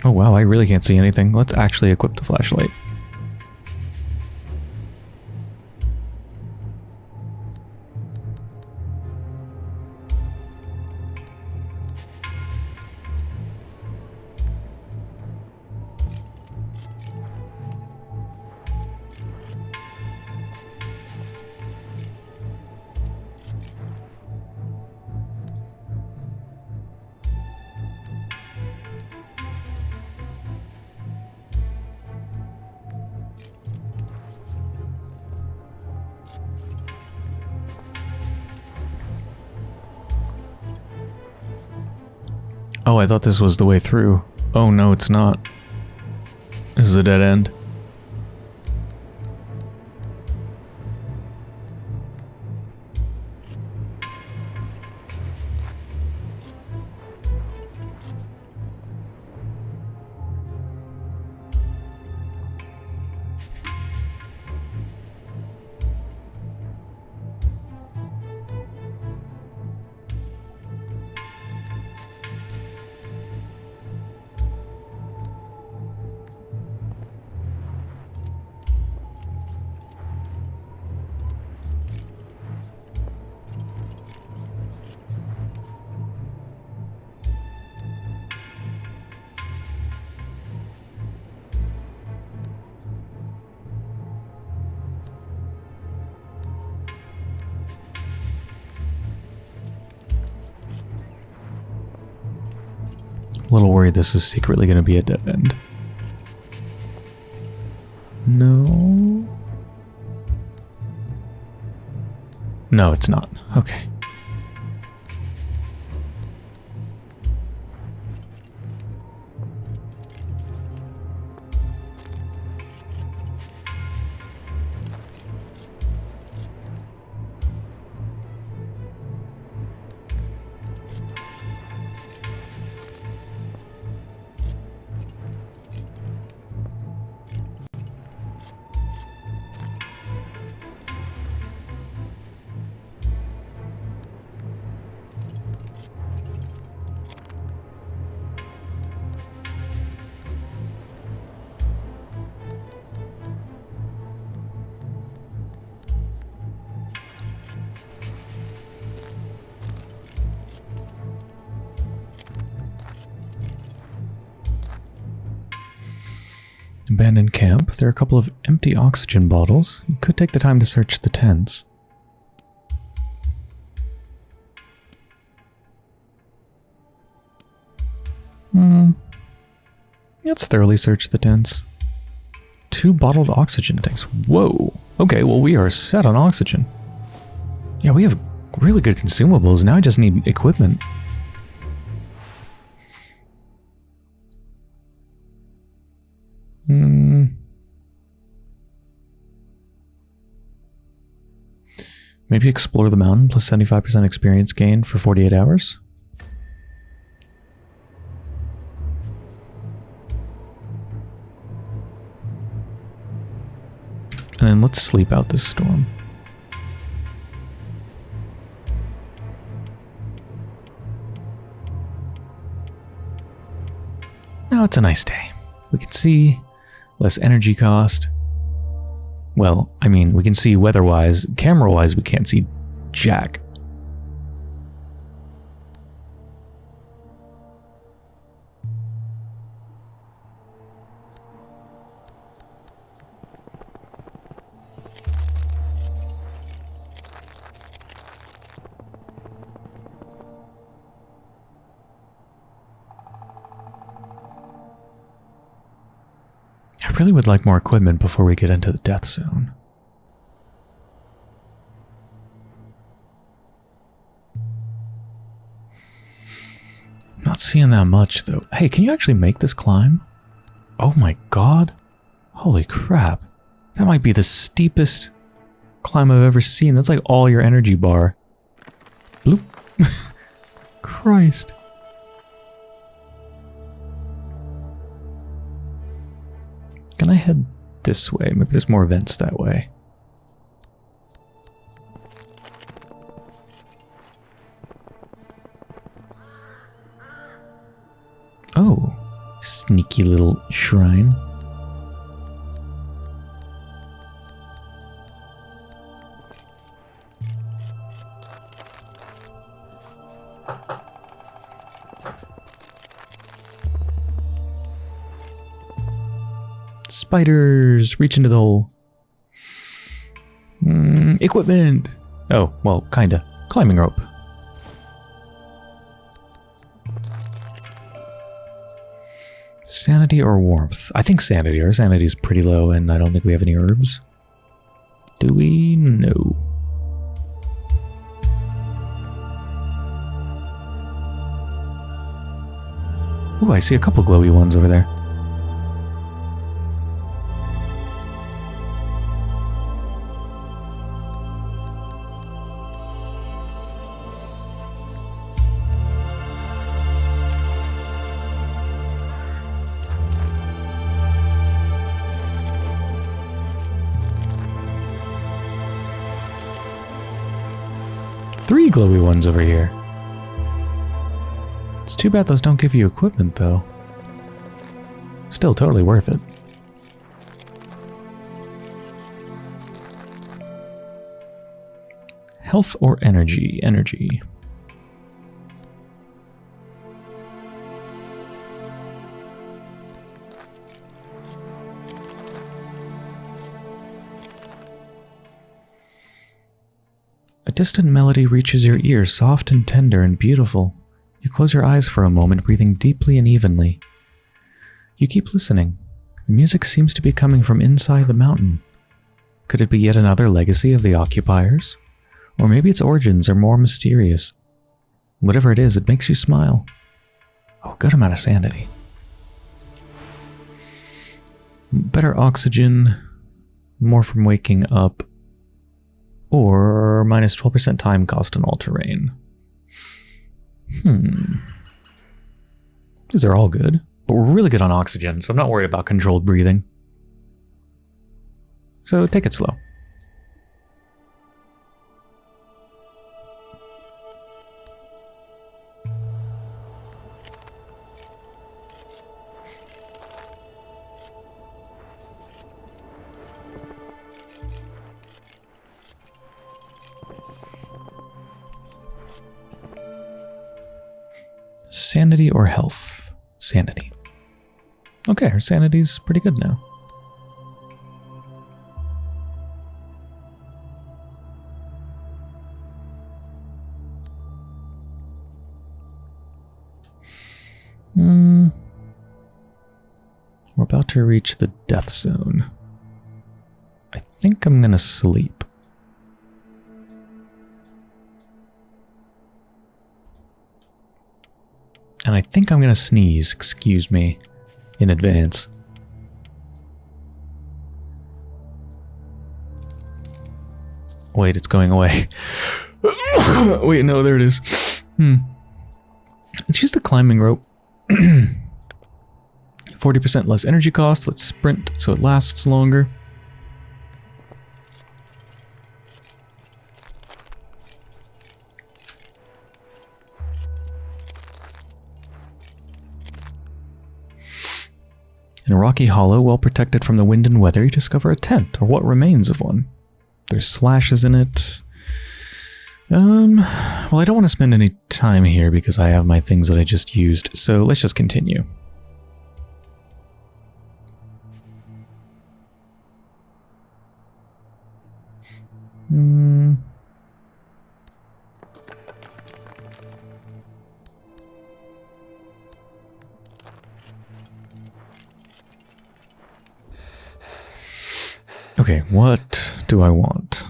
Oh wow, I really can't see anything. Let's actually equip the flashlight. Oh, I thought this was the way through. Oh no, it's not. This is a dead end. Little worried this is secretly going to be a dead end. No. No, it's not. Okay. Are a couple of empty oxygen bottles. You could take the time to search the tents. Hmm. Let's thoroughly search the tents. Two bottled oxygen tanks. Whoa. Okay, well we are set on oxygen. Yeah, we have really good consumables. Now I just need equipment. Explore the mountain plus 75% experience gain for 48 hours? And then let's sleep out this storm. Now it's a nice day. We can see less energy cost. Well, I mean, we can see weather-wise. Camera-wise, we can't see jack. Would like more equipment before we get into the death zone. Not seeing that much though. Hey, can you actually make this climb? Oh my god. Holy crap. That might be the steepest climb I've ever seen. That's like all your energy bar. Bloop. Christ. Head this way? Maybe there's more vents that way. Oh, sneaky little shrine. Spiders! Reach into the hole. Mm, equipment! Oh, well, kinda. Climbing rope. Sanity or warmth? I think sanity. Our sanity is pretty low and I don't think we have any herbs. Do we? No. Ooh, I see a couple glowy ones over there. Glowy ones over here. It's too bad those don't give you equipment, though. Still totally worth it. Health or energy? Energy. A distant melody reaches your ear, soft and tender and beautiful. You close your eyes for a moment, breathing deeply and evenly. You keep listening. The music seems to be coming from inside the mountain. Could it be yet another legacy of the occupiers? Or maybe its origins are more mysterious. Whatever it is, it makes you smile. Oh, good amount of sanity. Better oxygen, more from waking up, or minus 12% time cost on all terrain. Hmm. These are all good, but we're really good on oxygen, so I'm not worried about controlled breathing. So take it slow. Okay, her sanity's pretty good now. Hmm. We're about to reach the death zone. I think I'm gonna sleep. And I think I'm gonna sneeze, excuse me, in advance. Wait, it's going away. Wait, no, there it is. Hmm. It's just a climbing rope. 40% less energy cost. Let's sprint so it lasts longer. In a rocky hollow, well protected from the wind and weather, you discover a tent, or what remains of one. There's slashes in it. Um, well, I don't want to spend any time here because I have my things that I just used, so let's just continue. Hmm. Okay, what do I want?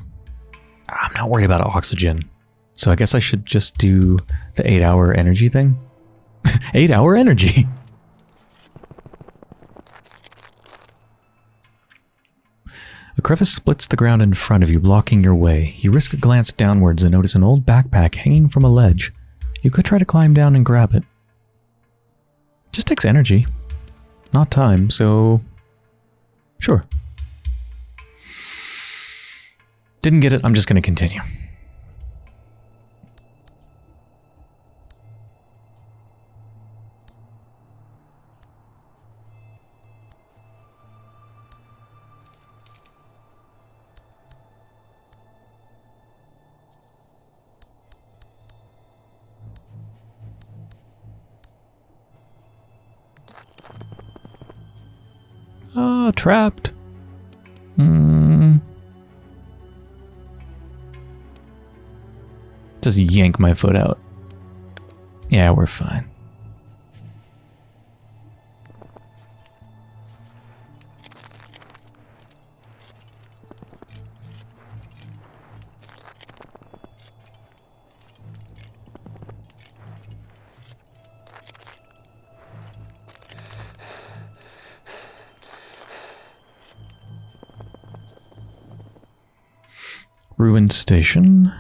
I'm not worried about oxygen. So I guess I should just do the 8 hour energy thing? 8 hour energy! A crevice splits the ground in front of you, blocking your way. You risk a glance downwards and notice an old backpack hanging from a ledge. You could try to climb down and grab it. Just takes energy, not time, so... Sure. Didn't get it, I'm just going to continue. Ah, trapped. Just yank my foot out. Yeah, we're fine. Ruined station.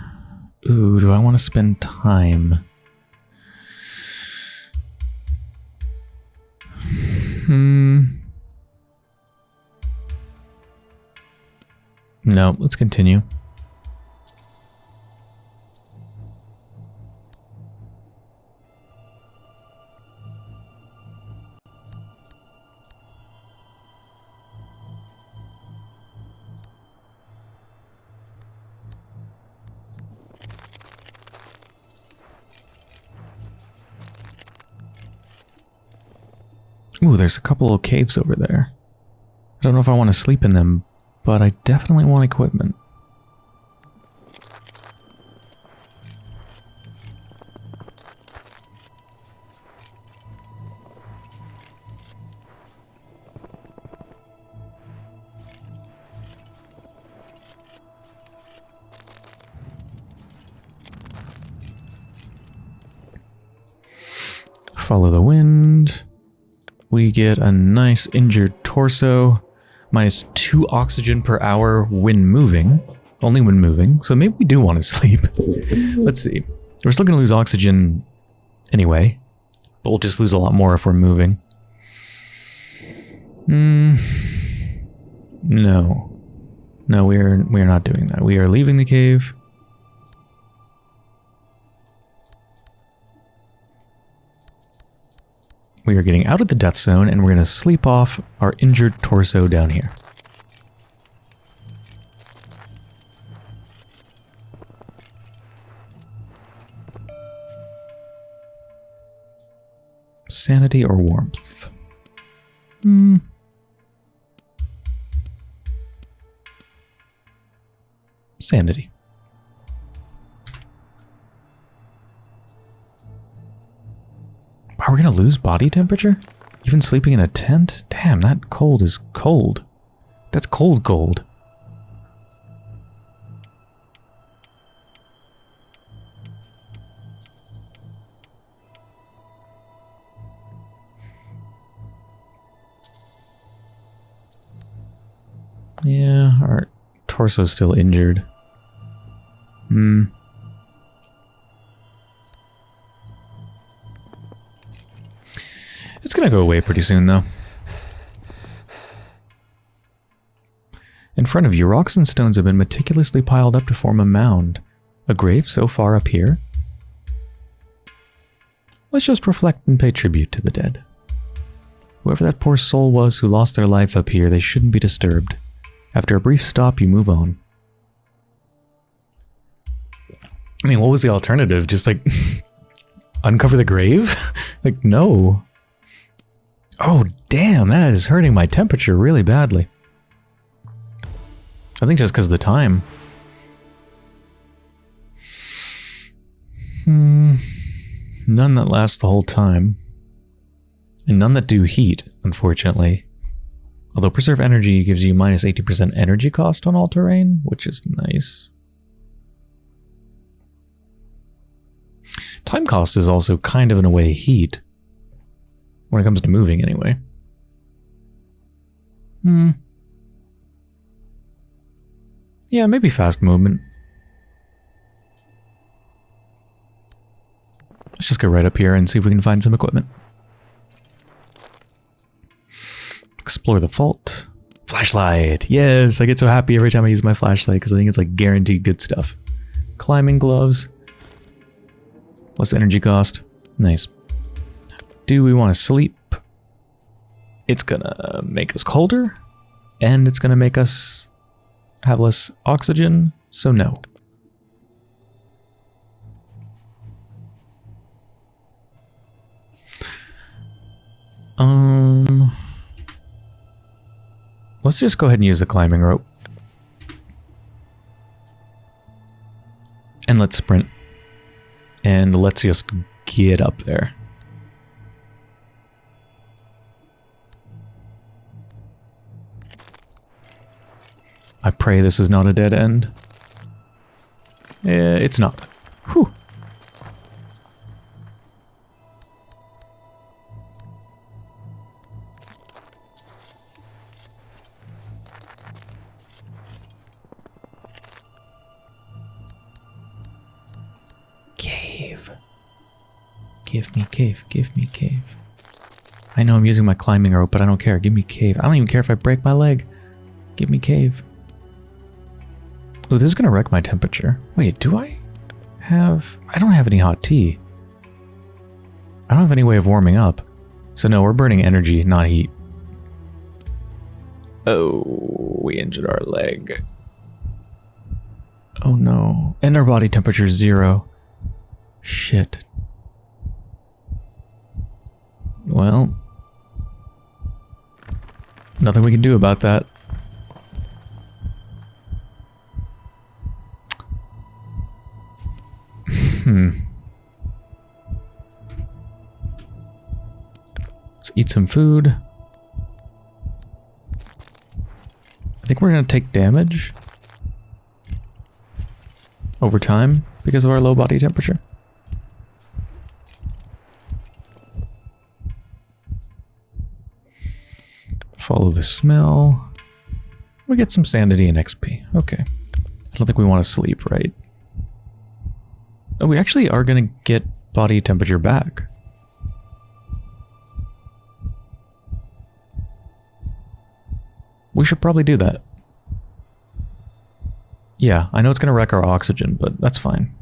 I want to spend time? Hmm. No, let's continue. There's a couple of caves over there. I don't know if I want to sleep in them, but I definitely want equipment. Get a nice injured torso. Minus two oxygen per hour when moving. Only when moving. So maybe we do want to sleep. Let's see. We're still going to lose oxygen anyway. But we'll just lose a lot more if we're moving. Hmm. No. No, we are we are not doing that. We are leaving the cave. We are getting out of the death zone and we're going to sleep off our injured torso down here. Sanity or warmth? Hmm. Sanity. Lose body temperature? Even sleeping in a tent? Damn, that cold is cold. That's cold gold. Yeah, our torso's still injured. Hmm. It's gonna go away pretty soon, though. In front of you, rocks and stones have been meticulously piled up to form a mound. A grave so far up here? Let's just reflect and pay tribute to the dead. Whoever that poor soul was who lost their life up here, they shouldn't be disturbed. After a brief stop, you move on. I mean, what was the alternative? Just like uncover the grave? like, no. Oh, damn, that is hurting my temperature really badly. I think just because of the time. Hmm. None that last the whole time. And none that do heat, unfortunately. Although Preserve Energy gives you minus 80% energy cost on all terrain, which is nice. Time cost is also kind of in a way heat. When it comes to moving, anyway. Hmm. Yeah, maybe fast movement. Let's just go right up here and see if we can find some equipment. Explore the fault. Flashlight! Yes, I get so happy every time I use my flashlight because I think it's like guaranteed good stuff. Climbing gloves. Less energy cost? Nice. Do we want to sleep? It's gonna make us colder, and it's gonna make us have less oxygen, so no. Um... Let's just go ahead and use the climbing rope. And let's sprint. And let's just get up there. I pray this is not a dead end. Eh, it's not. Whew. Cave. Give me cave, give me cave. I know I'm using my climbing rope, but I don't care. Give me cave. I don't even care if I break my leg. Give me cave. Oh, this is going to wreck my temperature. Wait, do I have... I don't have any hot tea. I don't have any way of warming up. So no, we're burning energy, not heat. Oh, we injured our leg. Oh no. And our body temperature is zero. Shit. Well. Nothing we can do about that. Hmm. Let's eat some food. I think we're going to take damage over time because of our low body temperature. Follow the smell. We get some sanity and XP. Okay. I don't think we want to sleep, right? Oh, we actually are going to get body temperature back. We should probably do that. Yeah, I know it's going to wreck our oxygen, but that's fine.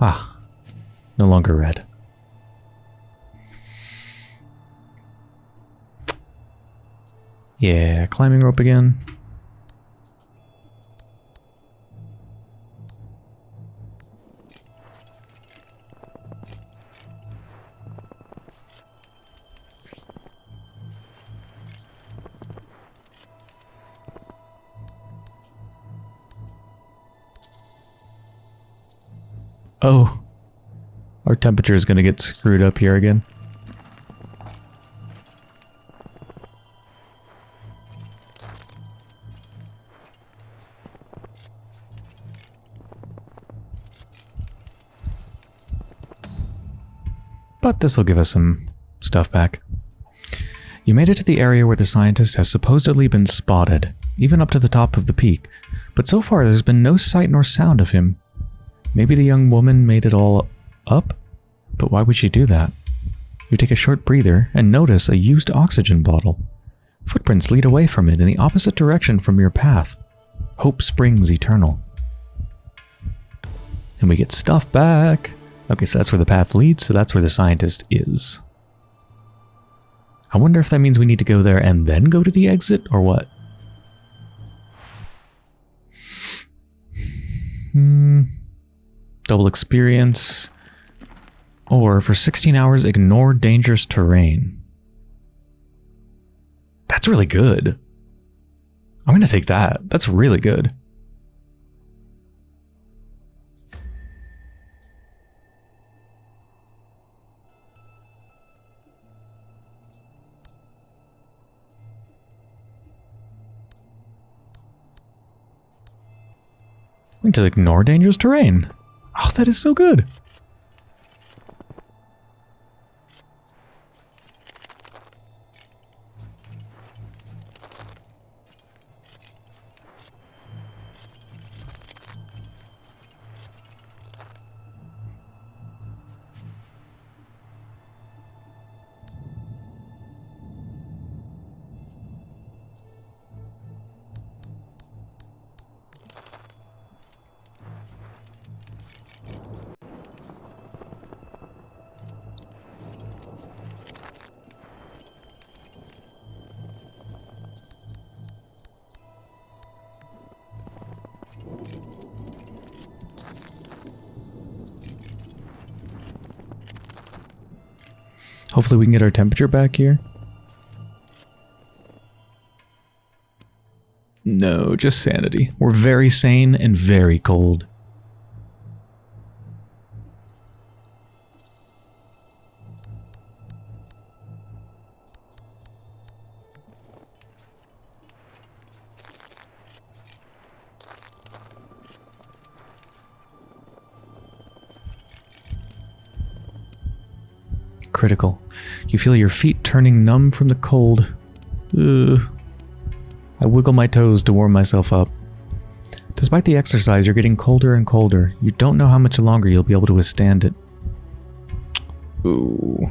Ah, no longer red. Yeah, climbing rope again. Oh. Our temperature is going to get screwed up here again. But this will give us some stuff back. You made it to the area where the scientist has supposedly been spotted, even up to the top of the peak, but so far there's been no sight nor sound of him. Maybe the young woman made it all up? But why would she do that? You take a short breather and notice a used oxygen bottle. Footprints lead away from it in the opposite direction from your path. Hope springs eternal. And we get stuff back. Okay, so that's where the path leads, so that's where the scientist is. I wonder if that means we need to go there and then go to the exit, or what? Hmm double experience, or for 16 hours, ignore dangerous terrain. That's really good. I'm going to take that. That's really good. We to ignore dangerous terrain. Oh, that is so good. Hopefully we can get our temperature back here. No, just sanity. We're very sane and very cold. Critical. You feel your feet turning numb from the cold. Ugh. I wiggle my toes to warm myself up. Despite the exercise, you're getting colder and colder. You don't know how much longer you'll be able to withstand it. Ooh.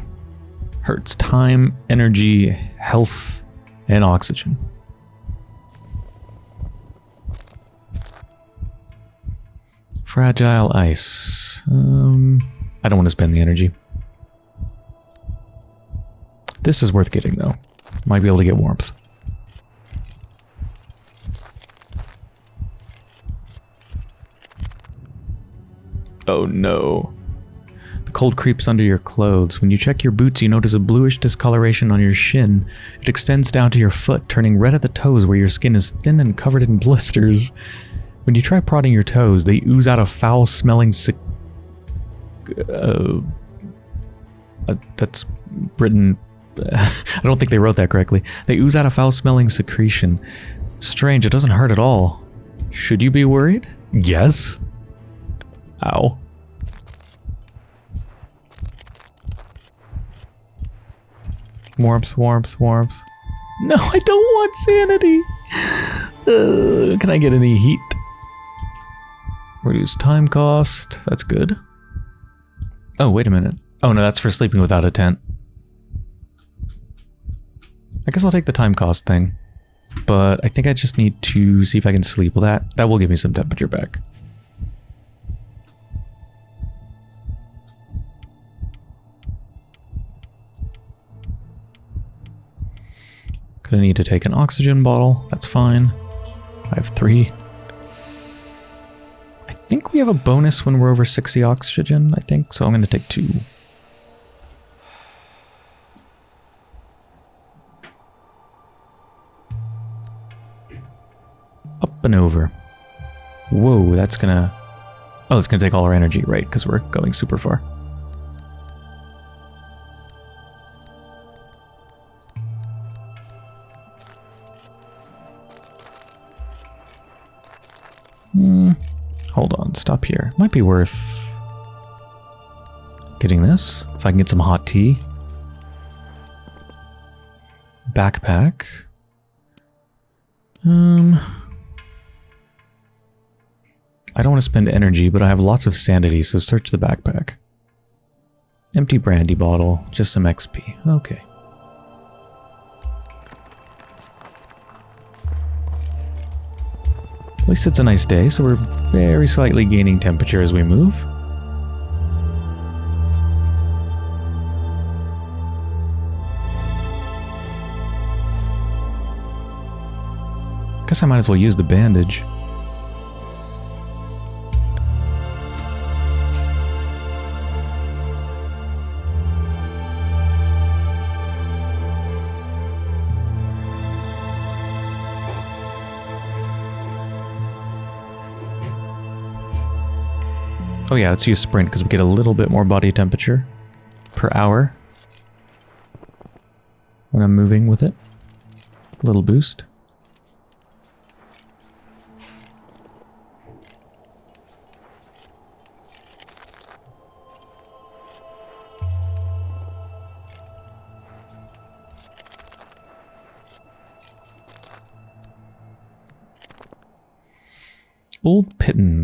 Hurts time, energy, health, and oxygen. Fragile ice. Um, I don't want to spend the energy. This is worth getting, though. Might be able to get warmth. Oh no. The cold creeps under your clothes. When you check your boots, you notice a bluish discoloration on your shin. It extends down to your foot, turning red at the toes where your skin is thin and covered in blisters. When you try prodding your toes, they ooze out a foul-smelling uh, uh, that's written I don't think they wrote that correctly. They ooze out a foul-smelling secretion. Strange, it doesn't hurt at all. Should you be worried? Yes. Ow. Warmth, warmth, warmth. No, I don't want sanity. Uh, can I get any heat? Reduce time cost. That's good. Oh, wait a minute. Oh no, that's for sleeping without a tent. I guess I'll take the time cost thing. But I think I just need to see if I can sleep with that. That will give me some temperature back. Gonna need to take an oxygen bottle. That's fine. I have three. I think we have a bonus when we're over 60 oxygen, I think. So I'm gonna take two. And over. Whoa, that's gonna... Oh, it's gonna take all our energy, right? Because we're going super far. Hmm. Hold on, stop here. Might be worth getting this. If I can get some hot tea. Backpack. Um... I don't want to spend energy, but I have lots of sanity, so search the backpack. Empty brandy bottle, just some XP. Okay. At least it's a nice day, so we're very slightly gaining temperature as we move. Guess I might as well use the bandage. Oh, yeah, let's use sprint because we get a little bit more body temperature per hour when I'm moving with it. A little boost.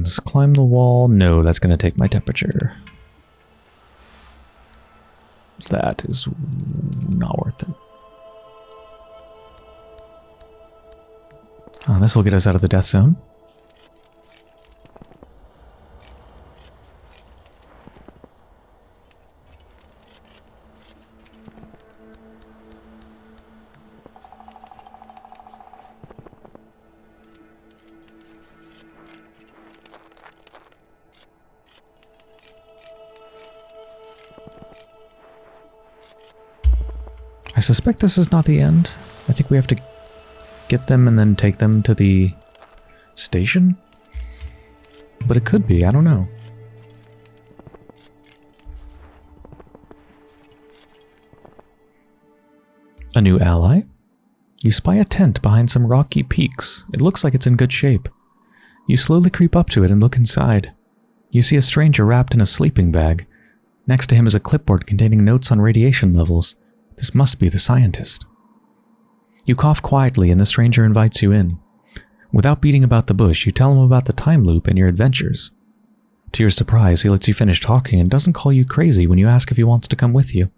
Pittance. Climb the wall. No, that's going to take my temperature. That is not worth it. Oh, this will get us out of the death zone. Suspect this is not the end. I think we have to get them and then take them to the station? But it could be, I don't know. A new ally? You spy a tent behind some rocky peaks. It looks like it's in good shape. You slowly creep up to it and look inside. You see a stranger wrapped in a sleeping bag. Next to him is a clipboard containing notes on radiation levels. This must be the scientist. You cough quietly and the stranger invites you in. Without beating about the bush, you tell him about the time loop and your adventures. To your surprise, he lets you finish talking and doesn't call you crazy when you ask if he wants to come with you.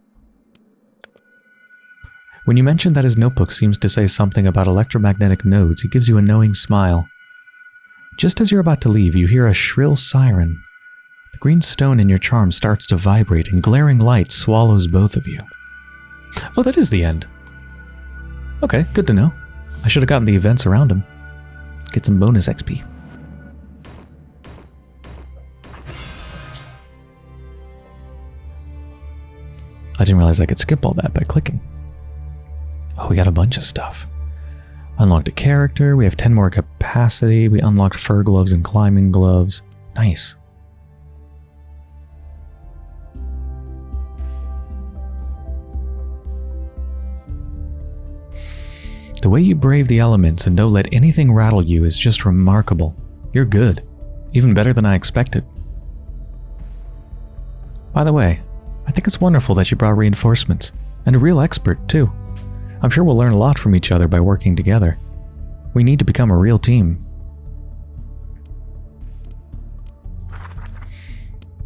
When you mention that his notebook seems to say something about electromagnetic nodes, he gives you a knowing smile. Just as you're about to leave, you hear a shrill siren. The green stone in your charm starts to vibrate and glaring light swallows both of you. Oh, that is the end. Okay, good to know. I should have gotten the events around him. Get some bonus XP. I didn't realize I could skip all that by clicking. Oh, we got a bunch of stuff. Unlocked a character, we have 10 more capacity, we unlocked fur gloves and climbing gloves. Nice. Way you brave the elements and don't let anything rattle you is just remarkable. You're good. Even better than I expected. By the way, I think it's wonderful that you brought reinforcements. And a real expert, too. I'm sure we'll learn a lot from each other by working together. We need to become a real team.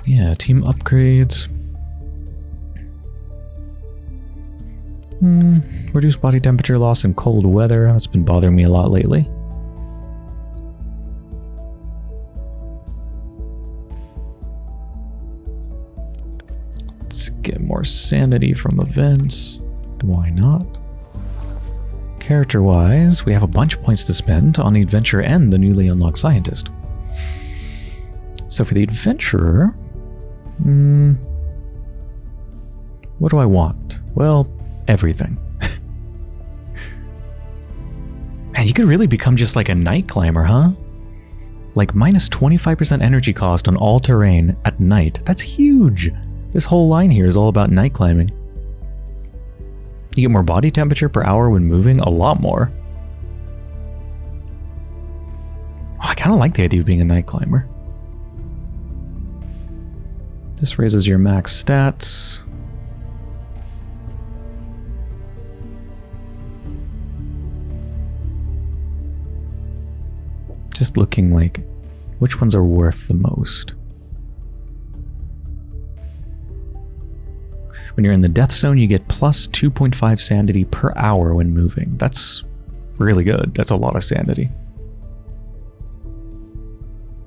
Yeah, team upgrades. Hmm, reduce body temperature loss in cold weather. That's been bothering me a lot lately. Let's get more sanity from events. Why not? Character-wise, we have a bunch of points to spend on the adventurer and the newly unlocked scientist. So for the adventurer, hmm, what do I want? Well, everything. Man, you could really become just like a night climber, huh? Like minus 25% energy cost on all terrain at night. That's huge! This whole line here is all about night climbing. You get more body temperature per hour when moving, a lot more. Oh, I kind of like the idea of being a night climber. This raises your max stats. Just looking like which ones are worth the most. When you're in the death zone, you get plus 2.5 sanity per hour when moving. That's really good. That's a lot of sanity.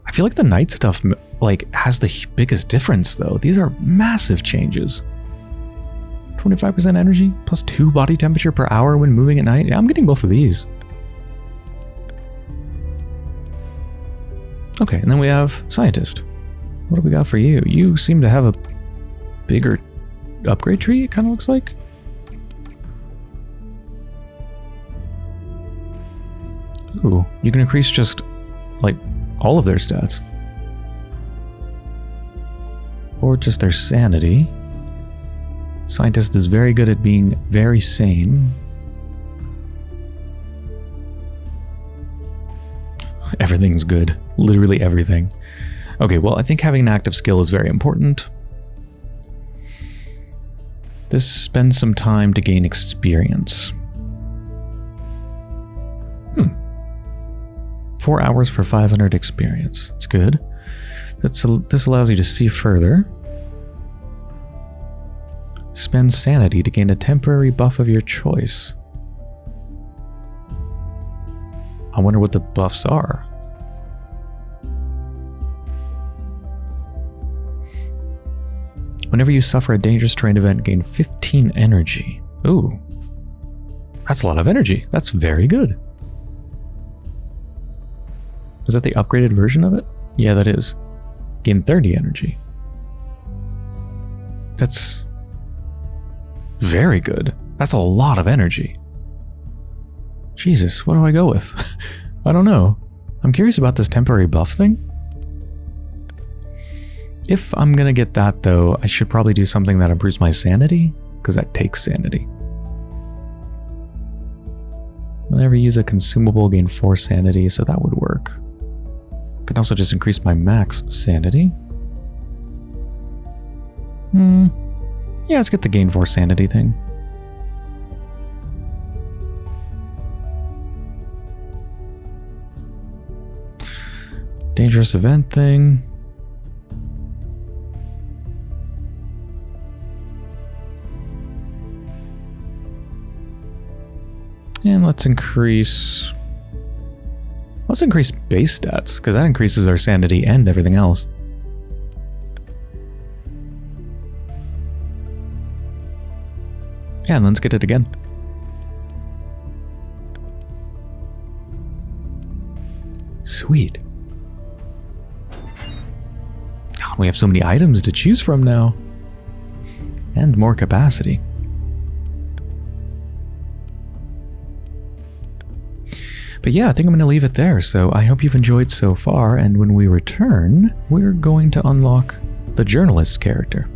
I feel like the night stuff like has the biggest difference though. These are massive changes. 25% energy plus 2 body temperature per hour when moving at night. Yeah, I'm getting both of these. Okay, and then we have scientist. What do we got for you? You seem to have a bigger upgrade tree, it kind of looks like. Ooh, you can increase just, like, all of their stats. Or just their sanity. Scientist is very good at being very sane. Everything's good. Literally everything. Okay, well, I think having an active skill is very important. This spends some time to gain experience. Hmm. Four hours for 500 experience. It's good. That's this allows you to see further. Spend sanity to gain a temporary buff of your choice. I wonder what the buffs are. Whenever you suffer a dangerous terrain event, gain 15 energy. Ooh. That's a lot of energy. That's very good. Is that the upgraded version of it? Yeah, that is. Gain 30 energy. That's very good. That's a lot of energy. Jesus, what do I go with? I don't know. I'm curious about this temporary buff thing. If I'm gonna get that though, I should probably do something that improves my sanity, because that takes sanity. Whenever you use a consumable, gain 4 sanity, so that would work. Can also just increase my max sanity. Hmm. Yeah, let's get the gain 4 sanity thing. Dangerous event thing. And let's increase... Let's increase base stats, because that increases our sanity and everything else. Yeah, and let's get it again. Sweet. We have so many items to choose from now. And more capacity. But yeah, I think I'm going to leave it there. So I hope you've enjoyed so far. And when we return, we're going to unlock the journalist character.